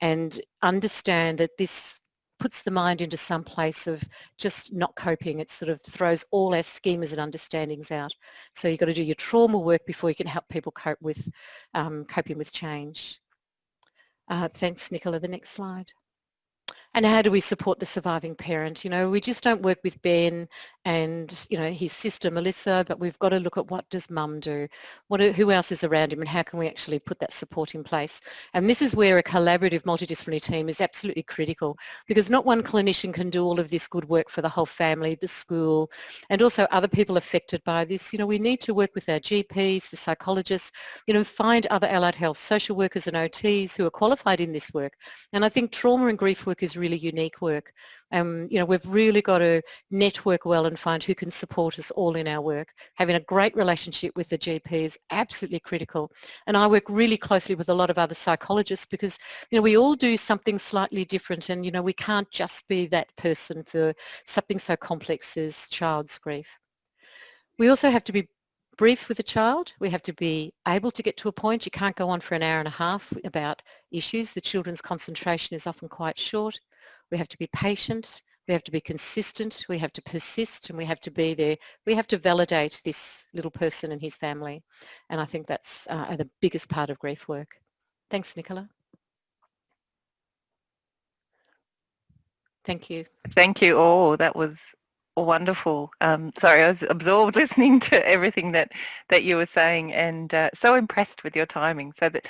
and understand that this puts the mind into some place of just not coping. It sort of throws all our schemas and understandings out. So you've got to do your trauma work before you can help people cope with um, coping with change. Uh, thanks, Nicola. The next slide and how do we support the surviving parent? You know, we just don't work with Ben and, you know, his sister Melissa, but we've got to look at what does mum do? What, who else is around him and how can we actually put that support in place? And this is where a collaborative multidisciplinary team is absolutely critical because not one clinician can do all of this good work for the whole family, the school, and also other people affected by this. You know, we need to work with our GPs, the psychologists, you know, find other allied health social workers and OTs who are qualified in this work. And I think trauma and grief work is really unique work. Um, you know, we've really got to network well and find who can support us all in our work. Having a great relationship with the GP is absolutely critical. And I work really closely with a lot of other psychologists because, you know, we all do something slightly different and, you know, we can't just be that person for something so complex as child's grief. We also have to be brief with a child. We have to be able to get to a point. You can't go on for an hour and a half about issues. The children's concentration is often quite short. We have to be patient. We have to be consistent. We have to persist and we have to be there. We have to validate this little person and his family. And I think that's uh, the biggest part of grief work. Thanks, Nicola. Thank you. Thank you all. That was wonderful. Um, sorry, I was absorbed listening to everything that, that you were saying and uh, so impressed with your timing. So that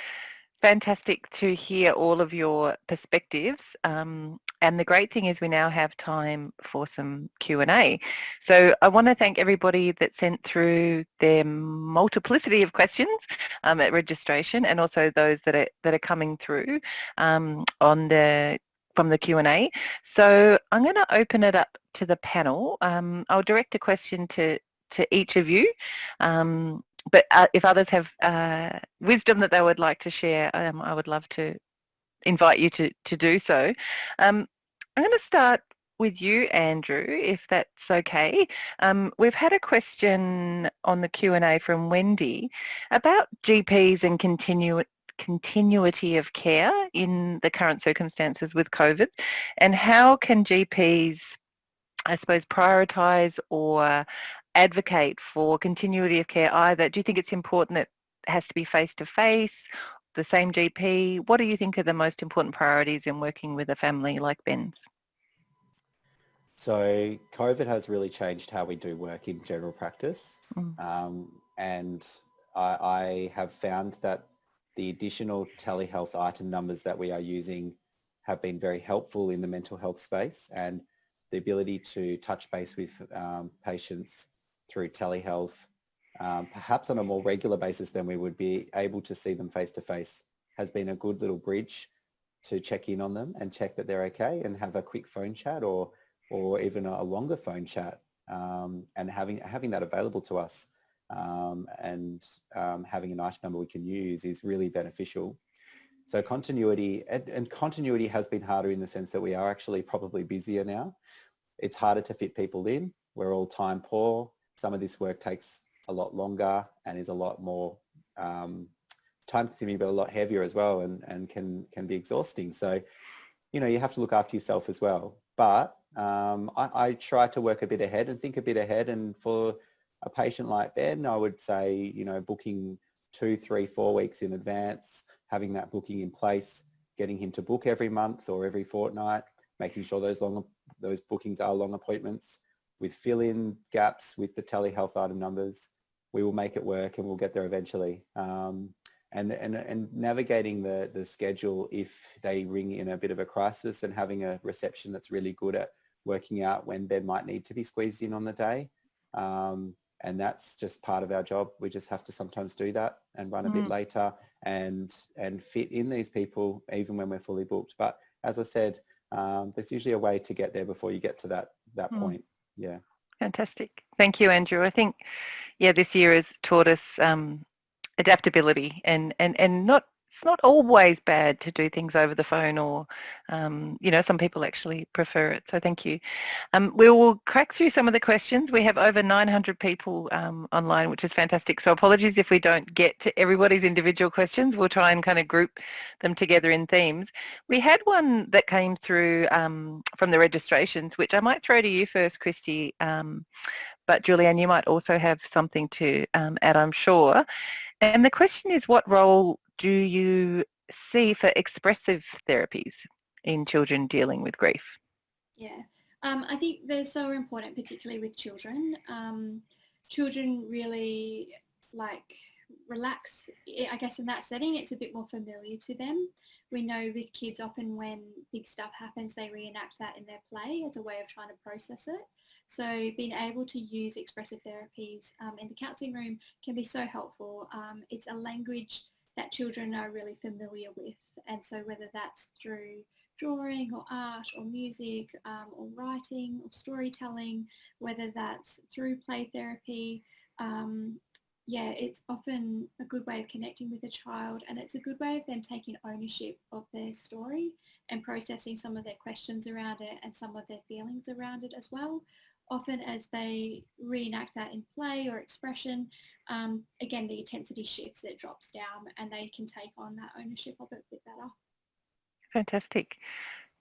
fantastic to hear all of your perspectives. Um, and the great thing is we now have time for some Q&A. So I want to thank everybody that sent through their multiplicity of questions um, at registration and also those that are, that are coming through um, on the from the Q&A. So I'm going to open it up to the panel. Um, I'll direct a question to, to each of you. Um, but uh, if others have uh, wisdom that they would like to share, um, I would love to invite you to, to do so. Um, I'm going to start with you, Andrew, if that's okay. Um, we've had a question on the Q&A from Wendy about GPs and continu continuity of care in the current circumstances with COVID and how can GPs, I suppose, prioritise or advocate for continuity of care either? Do you think it's important that it has to be face-to-face, -face, the same GP? What do you think are the most important priorities in working with a family like Ben's? So COVID has really changed how we do work in general practice. Mm. Um, and I, I, have found that the additional telehealth item numbers that we are using have been very helpful in the mental health space and the ability to touch base with um, patients through telehealth, um, perhaps on a more regular basis than we would be able to see them face to face has been a good little bridge to check in on them and check that they're okay and have a quick phone chat or or even a longer phone chat um, and having having that available to us um, and um, having an item number we can use is really beneficial. So continuity, and, and, continuity has been harder in the sense that we are actually probably busier now. It's harder to fit people in. We're all time poor. Some of this work takes a lot longer and is a lot more um, time consuming but a lot heavier as well and, and can, can be exhausting. So, you know, you have to look after yourself as well. But um, I, I try to work a bit ahead and think a bit ahead and for a patient like Ben, I would say, you know, booking two, three, four weeks in advance, having that booking in place, getting him to book every month or every fortnight, making sure those long those bookings are long appointments, with fill-in gaps with the telehealth item numbers. We will make it work and we'll get there eventually. Um, and, and, and navigating the, the schedule if they ring in a bit of a crisis and having a reception that's really good at working out when Ben might need to be squeezed in on the day. Um, and that's just part of our job. We just have to sometimes do that and run a mm. bit later and and fit in these people even when we're fully booked. But as I said, um, there's usually a way to get there before you get to that that mm. point. Yeah. Fantastic. Thank you, Andrew. I think, yeah, this year has taught us um, adaptability and, and, and not it's not always bad to do things over the phone or, um, you know, some people actually prefer it. So thank you. Um, we will crack through some of the questions. We have over 900 people um, online, which is fantastic. So apologies if we don't get to everybody's individual questions. We'll try and kind of group them together in themes. We had one that came through um, from the registrations, which I might throw to you first, Christy. Um, but Julianne, you might also have something to um, add, I'm sure. And the question is, what role do you see for expressive therapies in children dealing with grief? Yeah, um, I think they're so important, particularly with children. Um, children really like relax, I guess in that setting, it's a bit more familiar to them. We know with kids often when big stuff happens, they reenact that in their play as a way of trying to process it. So being able to use expressive therapies um, in the counselling room can be so helpful. Um, it's a language that children are really familiar with. And so whether that's through drawing or art or music um, or writing or storytelling, whether that's through play therapy, um, yeah, it's often a good way of connecting with a child and it's a good way of them taking ownership of their story and processing some of their questions around it and some of their feelings around it as well often as they reenact that in play or expression, um, again, the intensity shifts, it drops down and they can take on that ownership of it a bit better. Fantastic.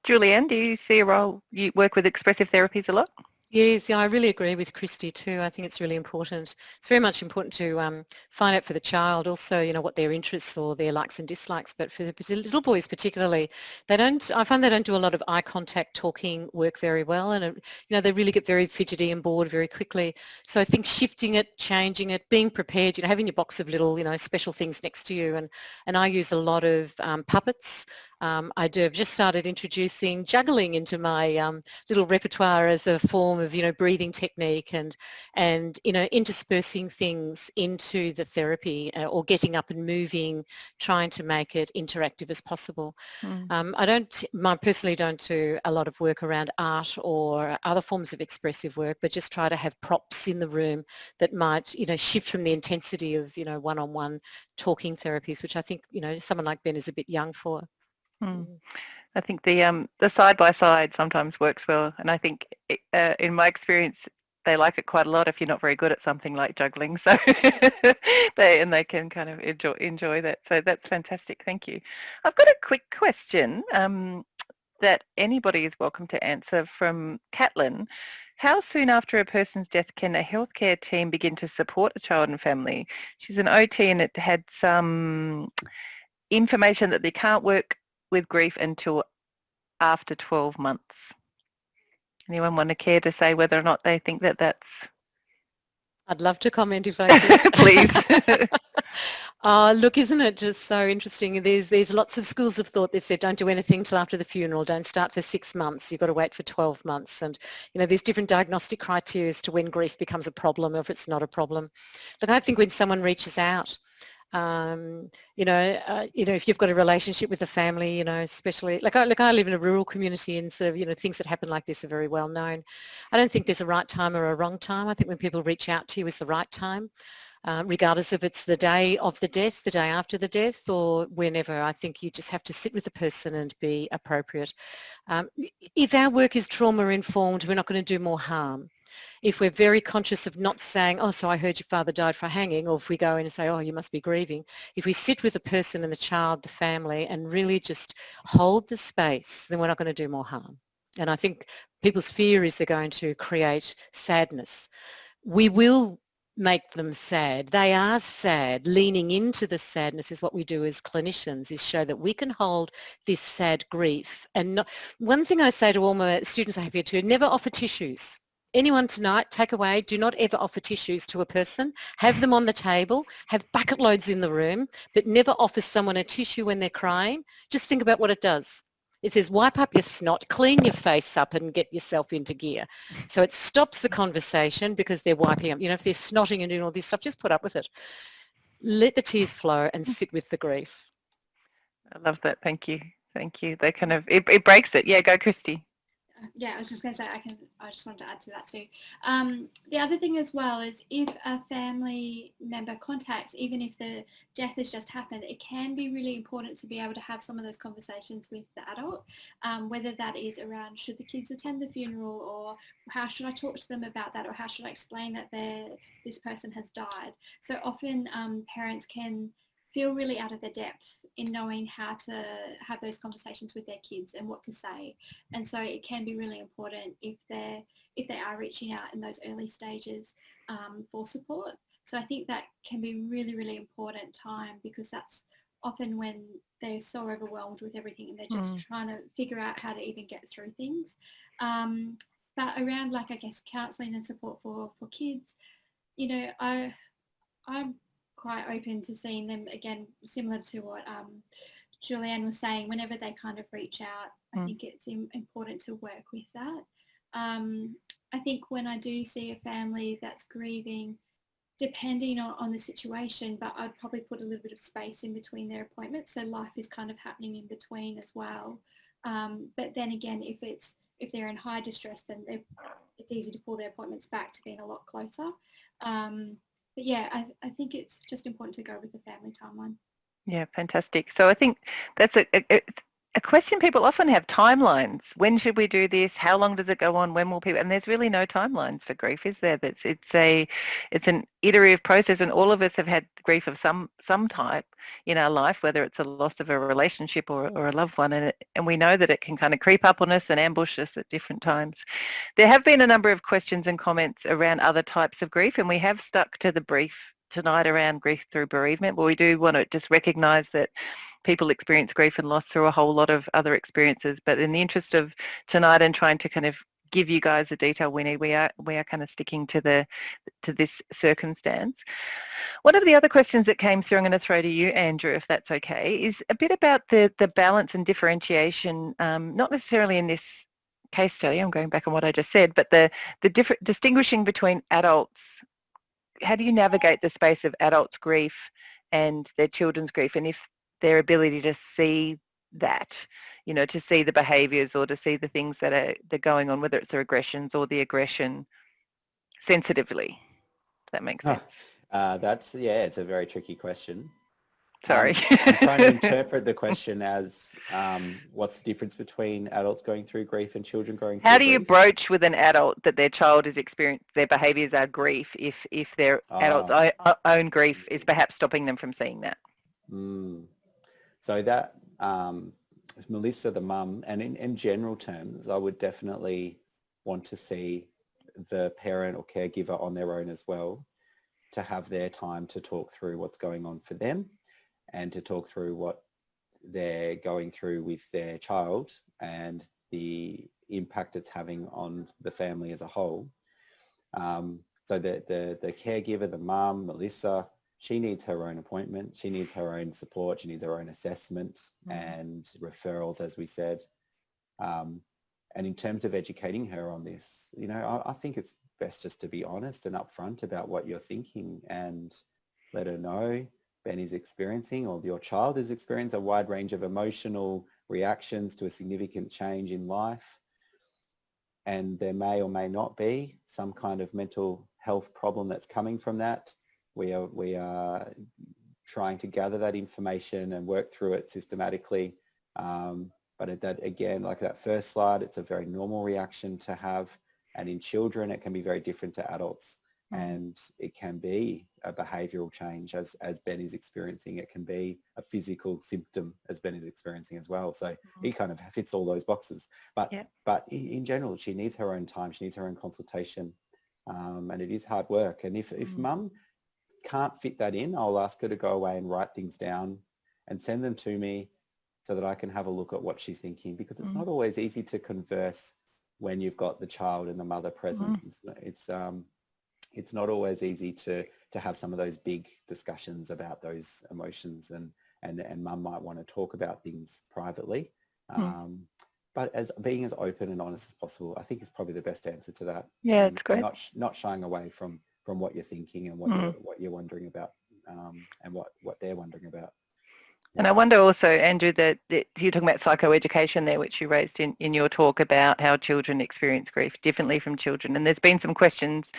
Julianne, do you see a role, you work with expressive therapies a lot? Yes, yeah, I really agree with Christy too. I think it's really important. It's very much important to um, find out for the child also, you know, what their interests or their likes and dislikes. But for the little boys particularly, they don't, I find they don't do a lot of eye contact talking work very well. And, you know, they really get very fidgety and bored very quickly. So I think shifting it, changing it, being prepared, you know, having your box of little, you know, special things next to you. And, and I use a lot of um, puppets um, I do. I've just started introducing juggling into my um, little repertoire as a form of, you know, breathing technique and, and you know, interspersing things into the therapy uh, or getting up and moving, trying to make it interactive as possible. Mm. Um, I don't, I personally don't do a lot of work around art or other forms of expressive work, but just try to have props in the room that might, you know, shift from the intensity of, you know, one-on-one -on -one talking therapies, which I think, you know, someone like Ben is a bit young for. Hmm. I think the um, the side by side sometimes works well, and I think uh, in my experience they like it quite a lot if you're not very good at something like juggling. So they and they can kind of enjoy enjoy that. So that's fantastic. Thank you. I've got a quick question um, that anybody is welcome to answer from Catlin. How soon after a person's death can a healthcare team begin to support a child and family? She's an OT and it had some information that they can't work with grief until after 12 months. Anyone want to care to say whether or not they think that that's... I'd love to comment if I could. Please. uh, look, isn't it just so interesting? There's there's lots of schools of thought that said don't do anything till after the funeral, don't start for six months, you've got to wait for 12 months. And, you know, there's different diagnostic criteria as to when grief becomes a problem or if it's not a problem. Look, I think when someone reaches out um, you know, uh, you know, if you've got a relationship with a family, you know, especially like I, like I live in a rural community and sort of, you know, things that happen like this are very well known. I don't think there's a right time or a wrong time. I think when people reach out to you is the right time. Um, regardless if it's the day of the death, the day after the death, or whenever. I think you just have to sit with the person and be appropriate. Um, if our work is trauma-informed, we're not going to do more harm if we're very conscious of not saying, oh, so I heard your father died for hanging, or if we go in and say, oh, you must be grieving, if we sit with the person and the child, the family, and really just hold the space, then we're not going to do more harm. And I think people's fear is they're going to create sadness. We will make them sad. They are sad. Leaning into the sadness is what we do as clinicians, is show that we can hold this sad grief. And not, one thing I say to all my students I have here too, never offer tissues anyone tonight, take away, do not ever offer tissues to a person. Have them on the table, have bucket loads in the room, but never offer someone a tissue when they're crying. Just think about what it does. It says wipe up your snot, clean your face up and get yourself into gear. So it stops the conversation because they're wiping up. You know, if they're snotting and doing all this stuff, just put up with it. Let the tears flow and sit with the grief. I love that. Thank you. Thank you. They kind of, it, it breaks it. Yeah, go Christy yeah, I was just going to say, I can. I just wanted to add to that too. Um, the other thing as well is if a family member contacts, even if the death has just happened, it can be really important to be able to have some of those conversations with the adult, um, whether that is around should the kids attend the funeral or how should I talk to them about that or how should I explain that this person has died. So often um, parents can feel really out of their depth in knowing how to have those conversations with their kids and what to say. And so it can be really important if they're if they are reaching out in those early stages um, for support. So I think that can be really, really important time because that's often when they're so overwhelmed with everything and they're just mm. trying to figure out how to even get through things. Um, but around like I guess counselling and support for for kids, you know, I I'm quite open to seeing them again, similar to what um, Julianne was saying, whenever they kind of reach out, mm. I think it's important to work with that. Um, I think when I do see a family that's grieving, depending on, on the situation, but I'd probably put a little bit of space in between their appointments. So life is kind of happening in between as well. Um, but then again, if it's if they're in high distress, then it's easy to pull their appointments back to being a lot closer. Um, but yeah, I, I think it's just important to go with the family timeline. Yeah, fantastic. So I think that's a, a, a question people often have, timelines. When should we do this? How long does it go on? When will people, and there's really no timelines for grief, is there? That's, it's a, it's an iterative process and all of us have had grief of some, some type in our life, whether it's a loss of a relationship or, or a loved one. And, it, and we know that it can kind of creep up on us and ambush us at different times. There have been a number of questions and comments around other types of grief and we have stuck to the brief tonight around grief through bereavement, but we do want to just recognise that people experience grief and loss through a whole lot of other experiences. But in the interest of tonight and trying to kind of give you guys the detail we need, we are we are kind of sticking to the to this circumstance. One of the other questions that came through, I'm going to throw to you, Andrew, if that's okay, is a bit about the the balance and differentiation, um, not necessarily in this case study, I'm going back on what I just said, but the, the different distinguishing between adults how do you navigate the space of adults' grief and their children's grief and if their ability to see that, you know, to see the behaviours or to see the things that are they're going on, whether it's the aggressions or the aggression sensitively. that makes sense. uh, that's, yeah, it's a very tricky question. Sorry. Um, I'm trying to interpret the question as um, what's the difference between adults going through grief and children going through How do you broach with an adult that their child is experiencing, their behaviours are grief if, if their oh. adult's own grief is perhaps stopping them from seeing that? Mm. So that, um, Melissa, the mum, and in, in general terms, I would definitely want to see the parent or caregiver on their own as well to have their time to talk through what's going on for them and to talk through what they're going through with their child and the impact it's having on the family as a whole. Um, so the, the, the caregiver, the mum, Melissa, she needs her own appointment. She needs her own support. She needs her own assessment mm and referrals, as we said. Um, and in terms of educating her on this, you know, I, I think it's best just to be honest and upfront about what you're thinking and let her know Ben is experiencing or your child is experiencing a wide range of emotional reactions to a significant change in life. And there may or may not be some kind of mental health problem that's coming from that. We are, we are trying to gather that information and work through it systematically. Um, but that again, like that first slide, it's a very normal reaction to have. And in children, it can be very different to adults. Mm. and it can be a behavioural change as, as Ben is experiencing. It can be a physical symptom as Ben is experiencing as well. So mm-hmm. he kind of fits all those boxes. But yeah. but in, in, general, she needs her own time. She needs her own consultation. Um, and it is hard work. And if, mm. if mum can't fit that in, I'll ask her to go away and write things down and send them to me so that I can have a look at what she's thinking because it's mm. not always easy to converse when you've got the child and the mother present. Mm. It's, it's, um, it's not always easy to, to have some of those big discussions about those emotions and, and, and mum might want to talk about things privately. Mm. Um, but as being as open and honest as possible, I think is probably the best answer to that. Yeah, it's great. Not, sh- not shying away from, from what you're thinking and what, Mm. you're, what you're wondering about um, and what, what they're wondering about. And I wonder also, Andrew, that, that you're talking about psychoeducation there, which you raised in, in your talk about how children experience grief differently from children. And there's been some questions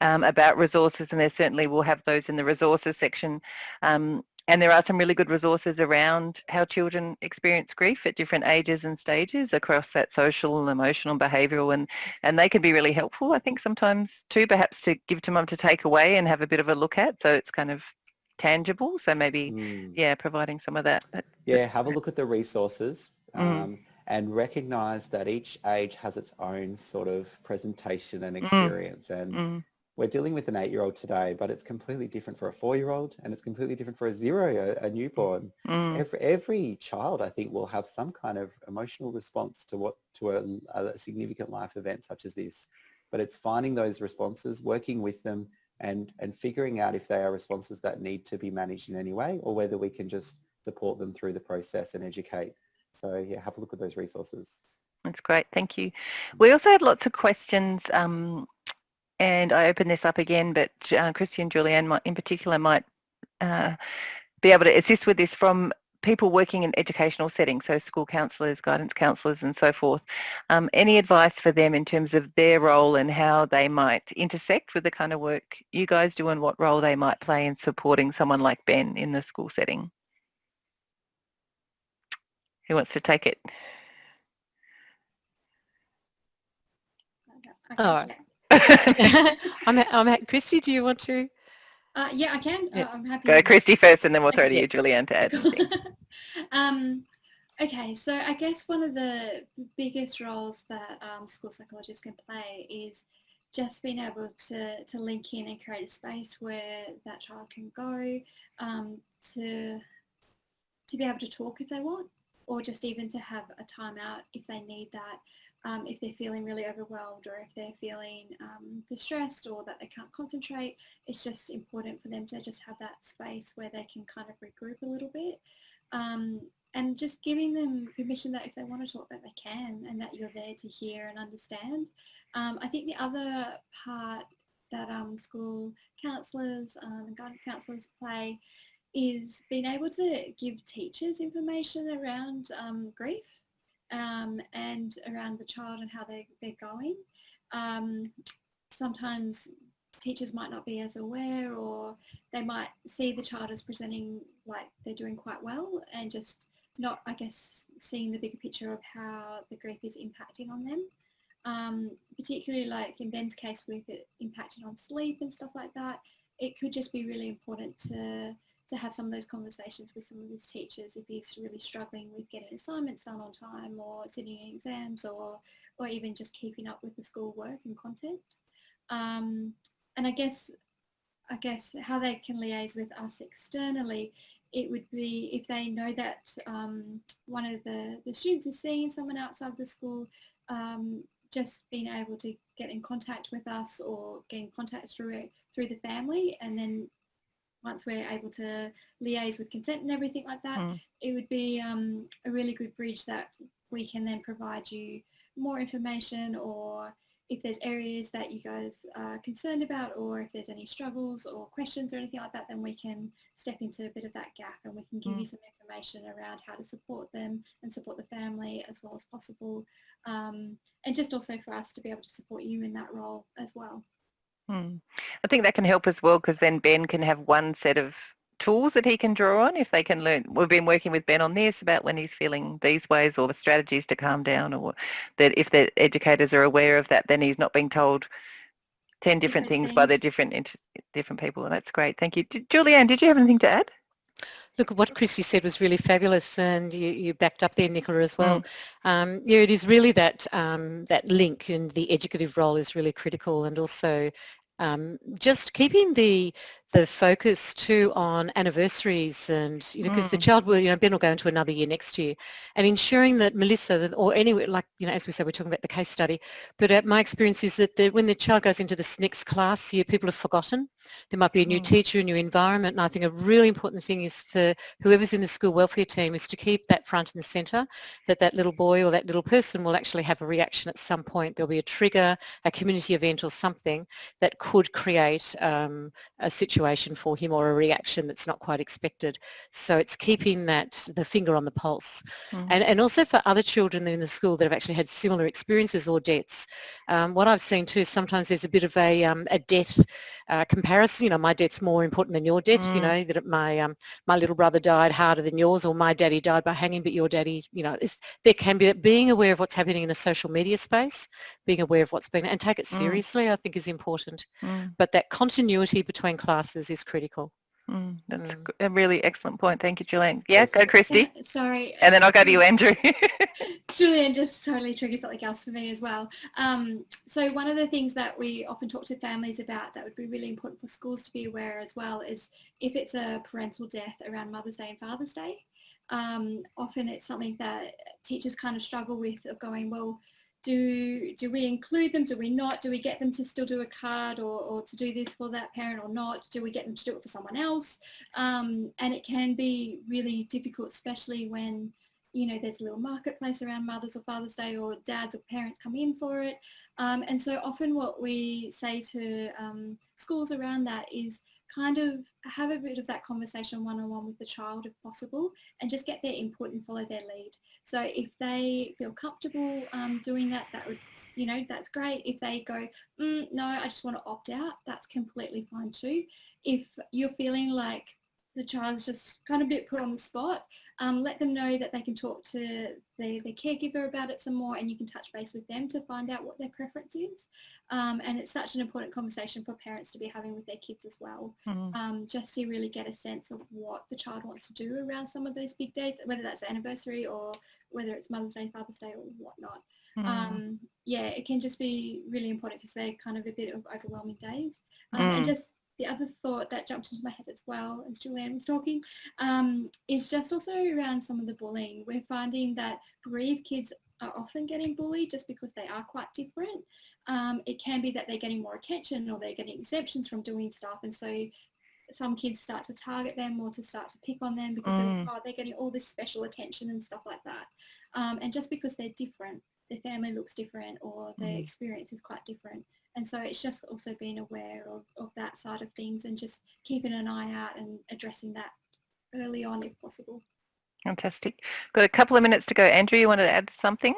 um, about resources, and there certainly will have those in the resources section. Um, and there are some really good resources around how children experience grief at different ages and stages across that social and emotional and behavioural and, and they can be really helpful I think sometimes too perhaps to give to mum to take away and have a bit of a look at so it's kind of tangible so maybe Mm. yeah providing some of that, Yeah, have a look at the resources Mm. um, and recognize that each age has its own sort of presentation and Mm. experience. And mm, we're dealing with an eight-year-old today, but it's completely different for a four-year-old and it's completely different for a zero, a, a newborn. mm, Every, every child, I think, will have some kind of emotional response to what to a, a significant life event such as this. But it's finding those responses, working with them, and and figuring out if they are responses that need to be managed in any way, or whether we can just support them through the process and educate. So yeah, have a look at those resources. that's great thank you we also had lots of questions um, and I open this up again but uh, Christy and Julianne might, in particular might uh, be able to assist with this from people working in educational settings, so school counsellors, guidance counsellors and so forth. Um, any advice for them in terms of their role and how they might intersect with the kind of work you guys do and what role they might play in supporting someone like Ben in the school setting? Who wants to take it? Okay, Oh. Yeah. I'm, I'm at Christy. Do you want to? Uh, yeah, I can. Yeah. Uh, I'm happy. Go to- Christy first and then we'll throw to you, Julianne, to add anything. um, okay, so I guess one of the biggest roles that um, school psychologists can play is just being able to, to link in and create a space where that child can go um, to, to be able to talk if they want or just even to have a timeout if they need that um, if they're feeling really overwhelmed or if they're feeling um, distressed or that they can't concentrate it's just important for them to just have that space where they can kind of regroup a little bit um, and just giving them permission that if they want to talk that they can and that you're there to hear and understand. Um, I think the other part that um, school counsellors um, and guidance counsellors play is being able to give teachers information around grief um, and around the child and how they, they're going. Um, sometimes teachers might not be as aware or they might see the child as presenting like they're doing quite well and just not, I guess, seeing the bigger picture of how the grief is impacting on them. Um, particularly like in Ben's case with it impacting on sleep and stuff like that, it could just be really important to to have some of those conversations with some of his teachers if he's really struggling with getting assignments done on time or sitting in exams or or even just keeping up with the school work and content. Um, and I guess I guess how they can liaise with us externally, it would be if they know that um, one of the, the students is seeing someone outside the school, um, just being able to get in contact with us or get in contact through it through the family and then once we're able to liaise with consent and everything like that, Mm. it would be um, a really good bridge that we can then provide you more information or if there's areas that you guys are concerned about or if there's any struggles or questions or anything like that, then we can step into a bit of that gap and we can give you some information around how to support them and support the family as well as possible. Um, and just also for us to be able to support you in that role as well. Hmm. I think that can help as well because then Ben can have one set of tools that he can draw on if they can learn. We've been working with Ben on this about when he's feeling these ways or the strategies to calm down or that if the educators are aware of that then he's not being told 10 different, Different things, by the different different people. And that's great. Thank you. Did, Julianne, did you have anything to add? Look, what Christy said was really fabulous, and you, you backed up there, Nicola, as well. Um, yeah, it is really that um, that link, and the educative role is really critical, and also um, just keeping the the focus too on anniversaries and, you know, because mm. the child will, you know, Ben will go into another year next year and ensuring that Melissa, or anyway, like, you know, as we said, we're talking about the case study, but my experience is that the, when the child goes into this next class year, people have forgotten. There might be a new mm. teacher, a new environment, and I think a really important thing is for whoever's in the school welfare team is to keep that front and centre, that that little boy or that little person will actually have a reaction at some point. There'll be a trigger, a community event or something that could create um, a situation for him or a reaction that's not quite expected. So it's keeping that, the finger on the pulse. Mm. And, and also for other children in the school that have actually had similar experiences or deaths, um, what I've seen too is sometimes there's a bit of a, um, a death uh, comparison. You know, my death's more important than your death. Mm. You know, that my um, my little brother died harder than yours, or my daddy died by hanging, but your daddy, you know, there can be that being aware of what's happening in the social media space, being aware of what's been, and take it mm. seriously. Mm. I think is important. Mm. But that continuity between classes is critical. Mm, that's mm. a really excellent point. Thank you, Julianne. Yeah, go Christy. Yeah, sorry. And then I'll go to you, Andrew. Julianne just totally triggers something else for me as well. Um, so one of the things that we often talk to families about that would be really important for schools to be aware as well is if it's a parental death around Mother's Day and Father's Day, um, often it's something that teachers kind of struggle with of going, well, do do we include them? Do we not? Do we get them to still do a card or, or to do this for that parent or not? Do we get them to do it for someone else? Um, and it can be really difficult especially when you know there's a little marketplace around mother's or father's day or dads or parents come in for it. Um, and so often what we say to um, schools around that is kind of have a bit of that conversation one-on-one with the child if possible and just get their input and follow their lead. So if they feel comfortable um, doing that, that would, you know, that's great. If they go, mm, no, I just want to opt out, that's completely fine too. If you're feeling like the child's just kind of bit put on the spot, um, let them know that they can talk to their, their caregiver about it some more and you can touch base with them to find out what their preference is. Um, and it's such an important conversation for parents to be having with their kids as well, mm. um, just to really get a sense of what the child wants to do around some of those big dates, whether that's anniversary or whether it's Mother's Day, Father's Day or whatnot. Mm. Um, yeah, it can just be really important because they're kind of a bit of overwhelming days. Um, mm. And just the other thought that jumped into my head as well as Julianne was talking um, is just also around some of the bullying. We're finding that bereaved kids are often getting bullied just because they are quite different. Um, it can be that they're getting more attention or they're getting exemptions from doing stuff and so some kids start to target them or to start to pick on them because mm. they're, oh, they're, getting all this special attention and stuff like that. Um, and just because they're different, their family looks different or their mm. experience is quite different. And so it's just also being aware of, of that side of things and just keeping an eye out and addressing that early on if possible. Fantastic. Got a couple of minutes to go. Andrew, you wanted to add something?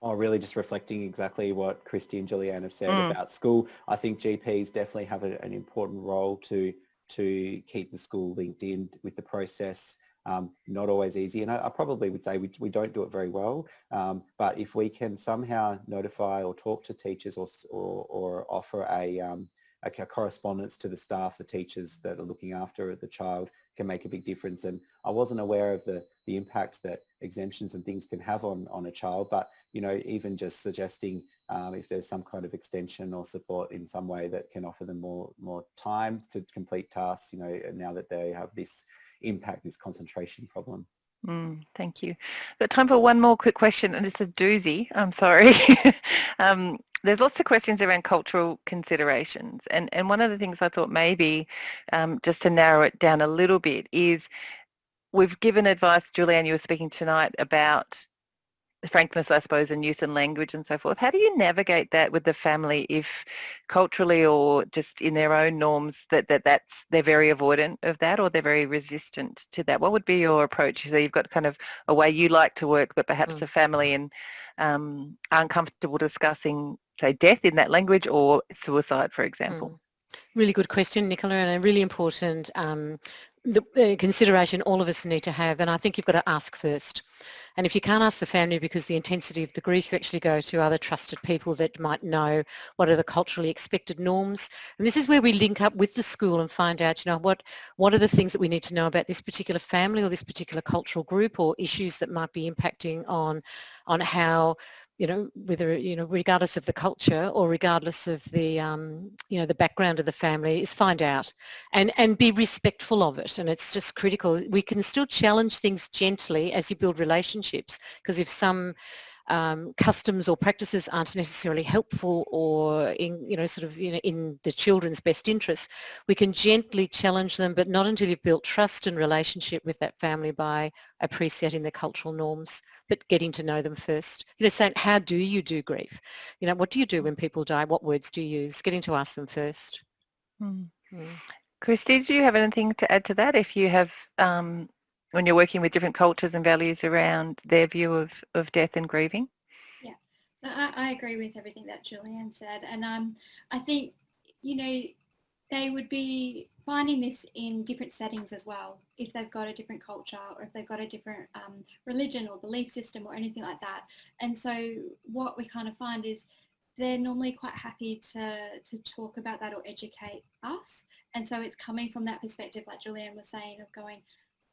Oh, really just reflecting exactly what Christy and Julianne have said mm. about school. I think GPs definitely have a, an important role to to keep the school linked in with the process um, not always easy. And I, I, probably would say we, we don't do it very well. Um, but if we can somehow notify or talk to teachers or, or, or offer a, um, a, correspondence to the staff, the teachers that are looking after the child can make a big difference. And I wasn't aware of the, the impact that exemptions and things can have on, on a child, but you know, even just suggesting um, if there's some kind of extension or support in some way that can offer them more, more time to complete tasks, you know, now that they have this impact this concentration problem. Mm, thank you. But time for one more quick question, and it's a doozy. I'm sorry. um, there's lots of questions around cultural considerations, and and one of the things I thought maybe um, just to narrow it down a little bit is we've given advice, Julianne, you were speaking tonight about frankness, I suppose, and use and language and so forth. How do you navigate that with the family if culturally or just in their own norms that, that that's they're very avoidant of that or they're very resistant to that? What would be your approach? So you've got kind of a way you like to work, but perhaps mm. the family and um, aren't comfortable discussing, say, death in that language or suicide, for example. Mm. Really good question, Nicola, and a really important um, the, uh, consideration all of us need to have, and I think you've got to ask first. And if you can't ask the family because the intensity of the grief, you actually go to other trusted people that might know what are the culturally expected norms. And this is where we link up with the school and find out, you know, what, what are the things that we need to know about this particular family or this particular cultural group or issues that might be impacting on, on how you know, whether, you know, regardless of the culture or regardless of the, um, you know, the background of the family is find out and, and be respectful of it. And it's just critical. We can still challenge things gently as you build relationships because if some um, customs or practices aren't necessarily helpful or in, you know, sort of you know, in the children's best interests, we can gently challenge them, but not until you've built trust and relationship with that family by appreciating the cultural norms, but getting to know them first. You know, saying, how do you do grief? You know, what do you do when people die? What words do you use? Getting to ask them first. Mm. Mm. Christy, do you have anything to add to that? If you have um, when you're working with different cultures and values around their view of, of death and grieving? Yeah, so I, I agree with everything that Julianne said. And um, I think, you know, they would be finding this in different settings as well, if they've got a different culture or if they've got a different um, religion or belief system or anything like that. And so what we kind of find is they're normally quite happy to, to talk about that or educate us. And so it's coming from that perspective, like Julianne was saying, of going,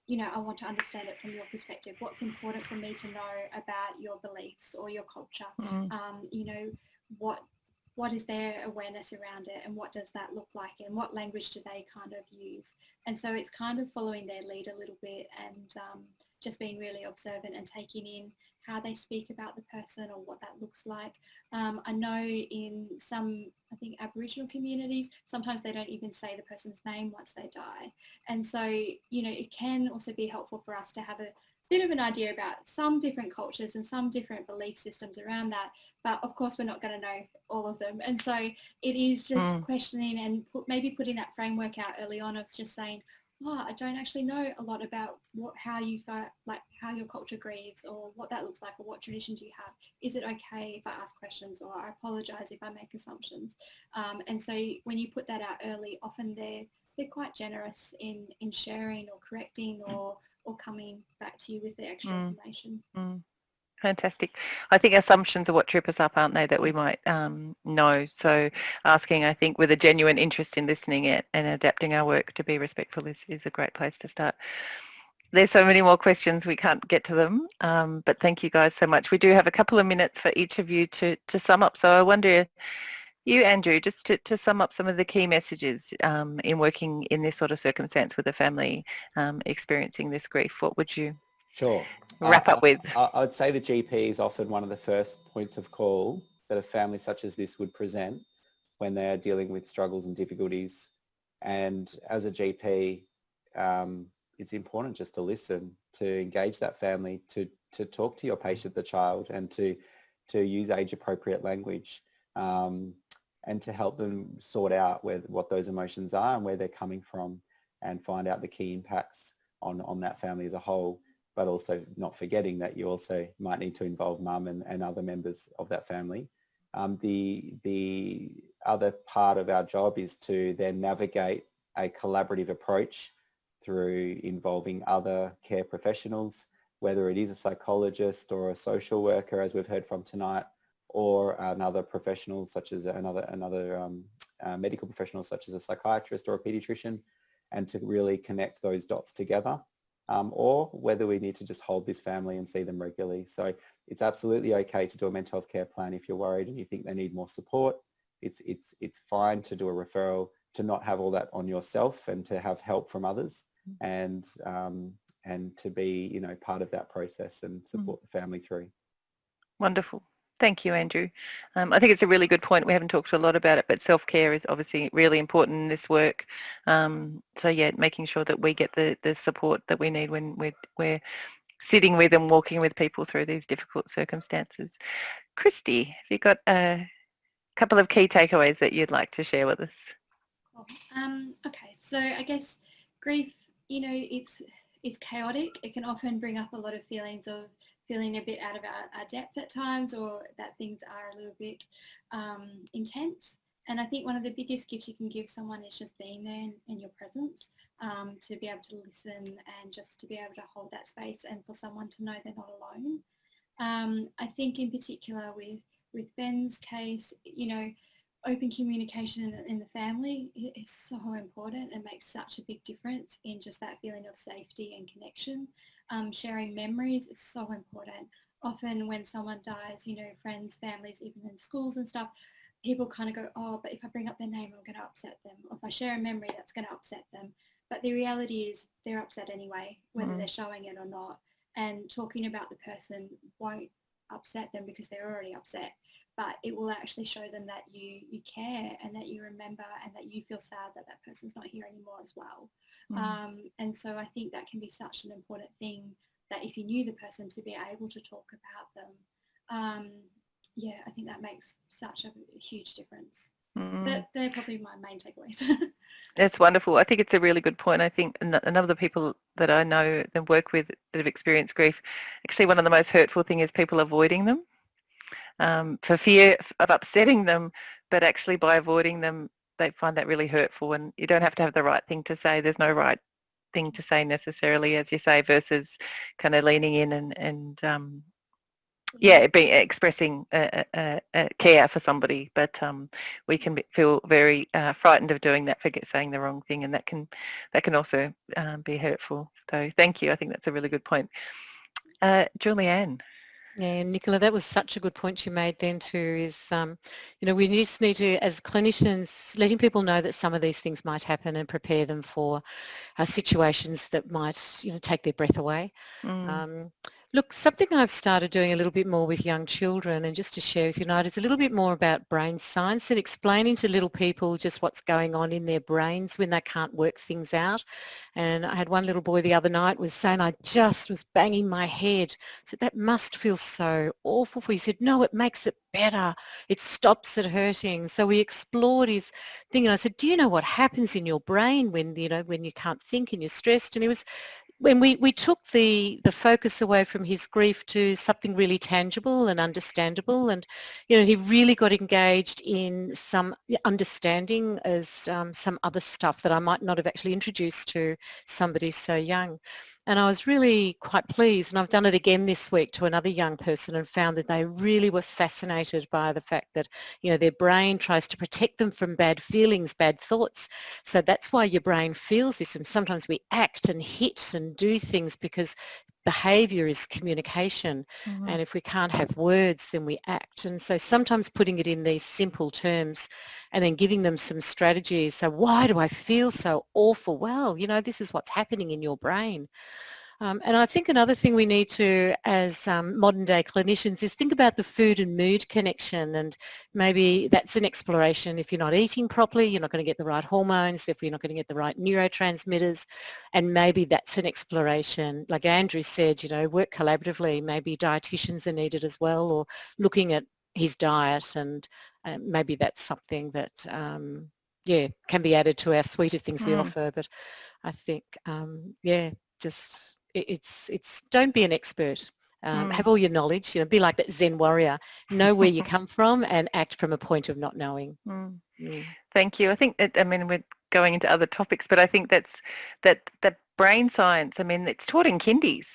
you know, I want to understand it from your perspective. What's important for me to know about your beliefs or your culture? Mm. Um, you know, what what is their awareness around it and what does that look like and what language do they kind of use? And so it's kind of following their lead a little bit and um, just being really observant and taking in how they speak about the person or what that looks like. Um, I know in some, I think Aboriginal communities, sometimes they don't even say the person's name once they die. And so, you know, it can also be helpful for us to have a bit of an idea about some different cultures and some different belief systems around that. But of course, we're not going to know all of them. And so it is just mm. questioning and put, maybe putting that framework out early on of just saying, oh, I don't actually know a lot about what how you like how your culture grieves or what that looks like or what traditions you have. Is it okay if I ask questions or I apologize if I make assumptions? Um, and so when you put that out early, often they're they're quite generous in in sharing or correcting or or coming back to you with the extra mm. information. Mm. Fantastic. I think assumptions are what trip us up, aren't they, that we might um, know. So asking, I think, with a genuine interest in listening it and adapting our work to be respectful is, is a great place to start. There's so many more questions, we can't get to them, um, but thank you guys so much. We do have a couple of minutes for each of you to, to sum up. So I wonder, you, Andrew, just to, to sum up some of the key messages um, in working in this sort of circumstance with a family um, experiencing this grief, what would you Sure. Wrap up with. I, I would say the GP is often one of the first points of call that a family such as this would present when they are dealing with struggles and difficulties. And as a GP, um, it's important just to listen, to engage that family, to, to talk to your patient, the child, and to, to use age-appropriate language um, and to help them sort out where, what those emotions are and where they're coming from and find out the key impacts on, on that family as a whole but also not forgetting that you also might need to involve mum and, and other members of that family. Um, the, the other part of our job is to then navigate a collaborative approach through involving other care professionals, whether it is a psychologist or a social worker, as we've heard from tonight, or another professional such as another, another um, uh, medical professional such as a psychiatrist or a pediatrician, and to really connect those dots together um, or whether we need to just hold this family and see them regularly. So it's absolutely okay to do a mental health care plan if you're worried and you think they need more support. It's, it's, it's fine to do a referral, to not have all that on yourself and to have help from others mm. and, um, and to be, you know, part of that process and mm. support the family through. Wonderful. Thank you, Andrew. Um, I think it's a really good point. We haven't talked a lot about it, but self-care is obviously really important in this work. Um, so yeah, making sure that we get the, the support that we need when we're, we're sitting with and walking with people through these difficult circumstances. Christy, have you got a couple of key takeaways that you'd like to share with us? Um, okay, so I guess grief, you know, it's it's chaotic. It can often bring up a lot of feelings of feeling a bit out of our, our depth at times or that things are a little bit um, intense. And I think one of the biggest gifts you can give someone is just being there in, in your presence, um, to be able to listen and just to be able to hold that space and for someone to know they're not alone. Um, I think in particular with, with Ben's case, you know, open communication in, in the family is so important and makes such a big difference in just that feeling of safety and connection um, sharing memories is so important. often when someone dies, you know, friends, families, even in schools and stuff, people kind of go, oh, but if I bring up their name, I'm going to upset them. Or if I share a memory, that's going to upset them. But the reality is they're upset anyway, whether mm. they're showing it or not. And talking about the person won't upset them because they're already upset. But it will actually show them that you you care and that you remember and that you feel sad that that person's not here anymore as well. Mm. Um, and so I think that can be such an important thing that if you knew the person to be able to talk about them, um, yeah, I think that makes such a huge difference. Mm. So that, they're probably my main takeaways. That's wonderful. I think it's a really good point. I think a number of the people that I know and work with that have experienced grief, actually one of the most hurtful thing is people avoiding them um, for fear of upsetting them, but actually by avoiding them, they find that really hurtful and you don't have to have the right thing to say. There's no right thing to say necessarily, as you say, versus kind of leaning in and, and um, yeah, expressing care for somebody, but um, we can feel very uh, frightened of doing that, forget saying the wrong thing, and that can that can also um, be hurtful. So thank you. I think that's a really good point. Uh, Julianne. Yeah, Nicola, that was such a good point you made then too, is, um, you know, we just need to, as clinicians, letting people know that some of these things might happen and prepare them for uh, situations that might, you know, take their breath away. Mm. Um, Look, something I've started doing a little bit more with young children and just to share with you tonight is a little bit more about brain science and explaining to little people just what's going on in their brains when they can't work things out. And I had one little boy the other night was saying I just was banging my head. So that must feel so awful for you. He said, no, it makes it better. It stops it hurting. So we explored his thing and I said, do you know what happens in your brain when, you know, when you can't think and you're stressed? And he was when we, we took the, the focus away from his grief to something really tangible and understandable and you know he really got engaged in some understanding as um, some other stuff that I might not have actually introduced to somebody so young. And I was really quite pleased, and I've done it again this week to another young person and found that they really were fascinated by the fact that, you know, their brain tries to protect them from bad feelings, bad thoughts. So that's why your brain feels this. And sometimes we act and hit and do things because behavior is communication mm-hmm. and if we can't have words then we act. And so sometimes putting it in these simple terms and then giving them some strategies so why do I feel so awful? Well you know this is what's happening in your brain um, and I think another thing we need to, as um, modern day clinicians, is think about the food and mood connection and maybe that's an exploration. If you're not eating properly, you're not going to get the right hormones, therefore you're not going to get the right neurotransmitters and maybe that's an exploration. Like Andrew said, you know, work collaboratively, maybe dietitians are needed as well or looking at his diet and uh, maybe that's something that um, yeah, can be added to our suite of things mm. we offer. But I think, um, yeah, just it's it's don't be an expert. Um, mm. Have all your knowledge. You know, be like that Zen warrior. Know where you come from and act from a point of not knowing. Mm. Mm. Thank you. I think that I mean we're going into other topics, but I think that's that that brain science. I mean, it's taught in kindies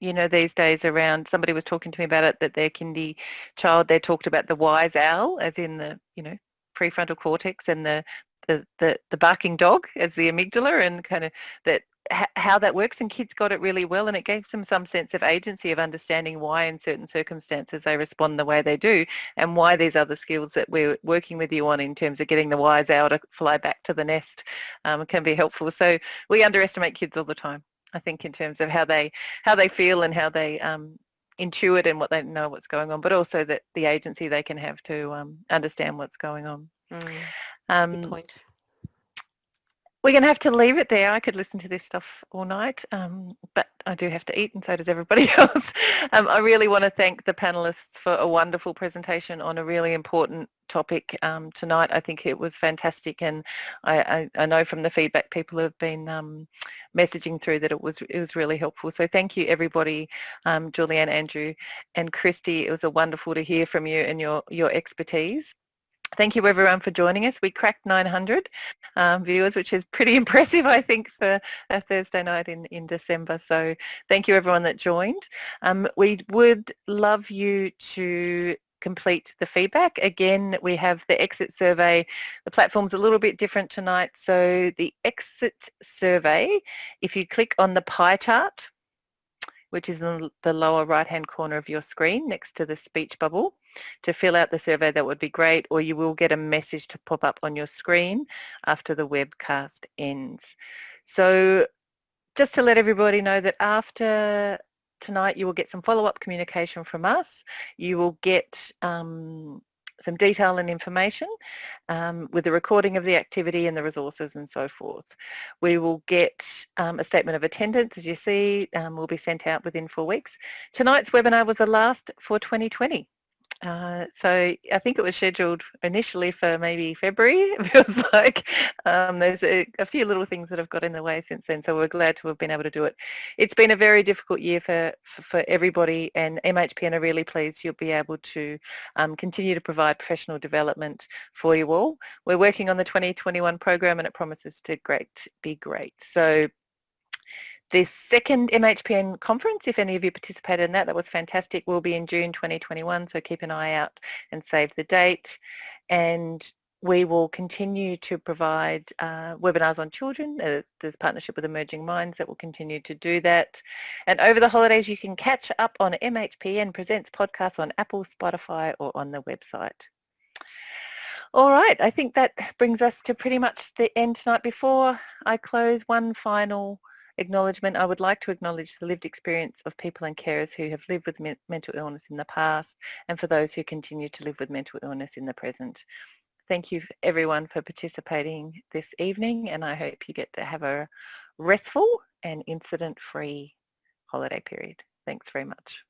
you know, these days around, somebody was talking to me about it, that their kindy child, they talked about the wise owl, as in the, you know, prefrontal cortex and the, the, the, the barking dog as the amygdala and kind of that how that works and kids got it really well and it gave them some sense of agency of understanding why in certain circumstances they respond the way they do and why these other skills that we're working with you on in terms of getting the wise owl to fly back to the nest um, can be helpful. So we underestimate kids all the time, I think, in terms of how they how they feel and how they um, intuit and what they know what's going on, but also that the agency they can have to um, understand what's going on. Mm. Good um, point we're going to have to leave it there. I could listen to this stuff all night, um, but I do have to eat and so does everybody else. Um, I really want to thank the panelists for a wonderful presentation on a really important topic um, tonight. I think it was fantastic and I, I, I, know from the feedback people have been um, messaging through that it was it was really helpful. So thank you everybody, um, Julianne, Andrew and Christy. It was a wonderful to hear from you and your, your expertise. Thank you everyone for joining us. We cracked 900 um, viewers, which is pretty impressive, I think, for a Thursday night in, in December. So thank you everyone that joined. Um, we would love you to complete the feedback. Again, we have the exit survey. The platform's a little bit different tonight. So the exit survey, if you click on the pie chart, which is in the lower right hand corner of your screen next to the speech bubble. To fill out the survey that would be great or you will get a message to pop up on your screen after the webcast ends. So just to let everybody know that after tonight you will get some follow-up communication from us. You will get um, some detail and information um, with the recording of the activity and the resources and so forth. We will get um, a statement of attendance, as you see, um, will be sent out within four weeks. Tonight's webinar was the last for 2020. Uh, so I think it was scheduled initially for maybe February, it feels like. Um, there's a, a, few little things that have got in the way since then, so we're glad to have been able to do it. It's been a very difficult year for, for, for everybody and MHPN are really pleased you'll be able to um, continue to provide professional development for you all. We're working on the 2021 program and it promises to great, be great. So the second MHPN conference, if any of you participated in that, that was fantastic, will be in June 2021, so keep an eye out and save the date. And we will continue to provide uh, webinars on children. Uh, there's partnership with Emerging Minds that will continue to do that. And over the holidays, you can catch up on MHPN Presents podcasts on Apple, Spotify, or on the website. All right, I think that brings us to pretty much the end tonight. Before I close, one final acknowledgement, I would like to acknowledge the lived experience of people and carers who have lived with me mental illness in the past and for those who continue to live with mental illness in the present. Thank you everyone for participating this evening and I hope you get to have a restful and incident-free holiday period. Thanks very much.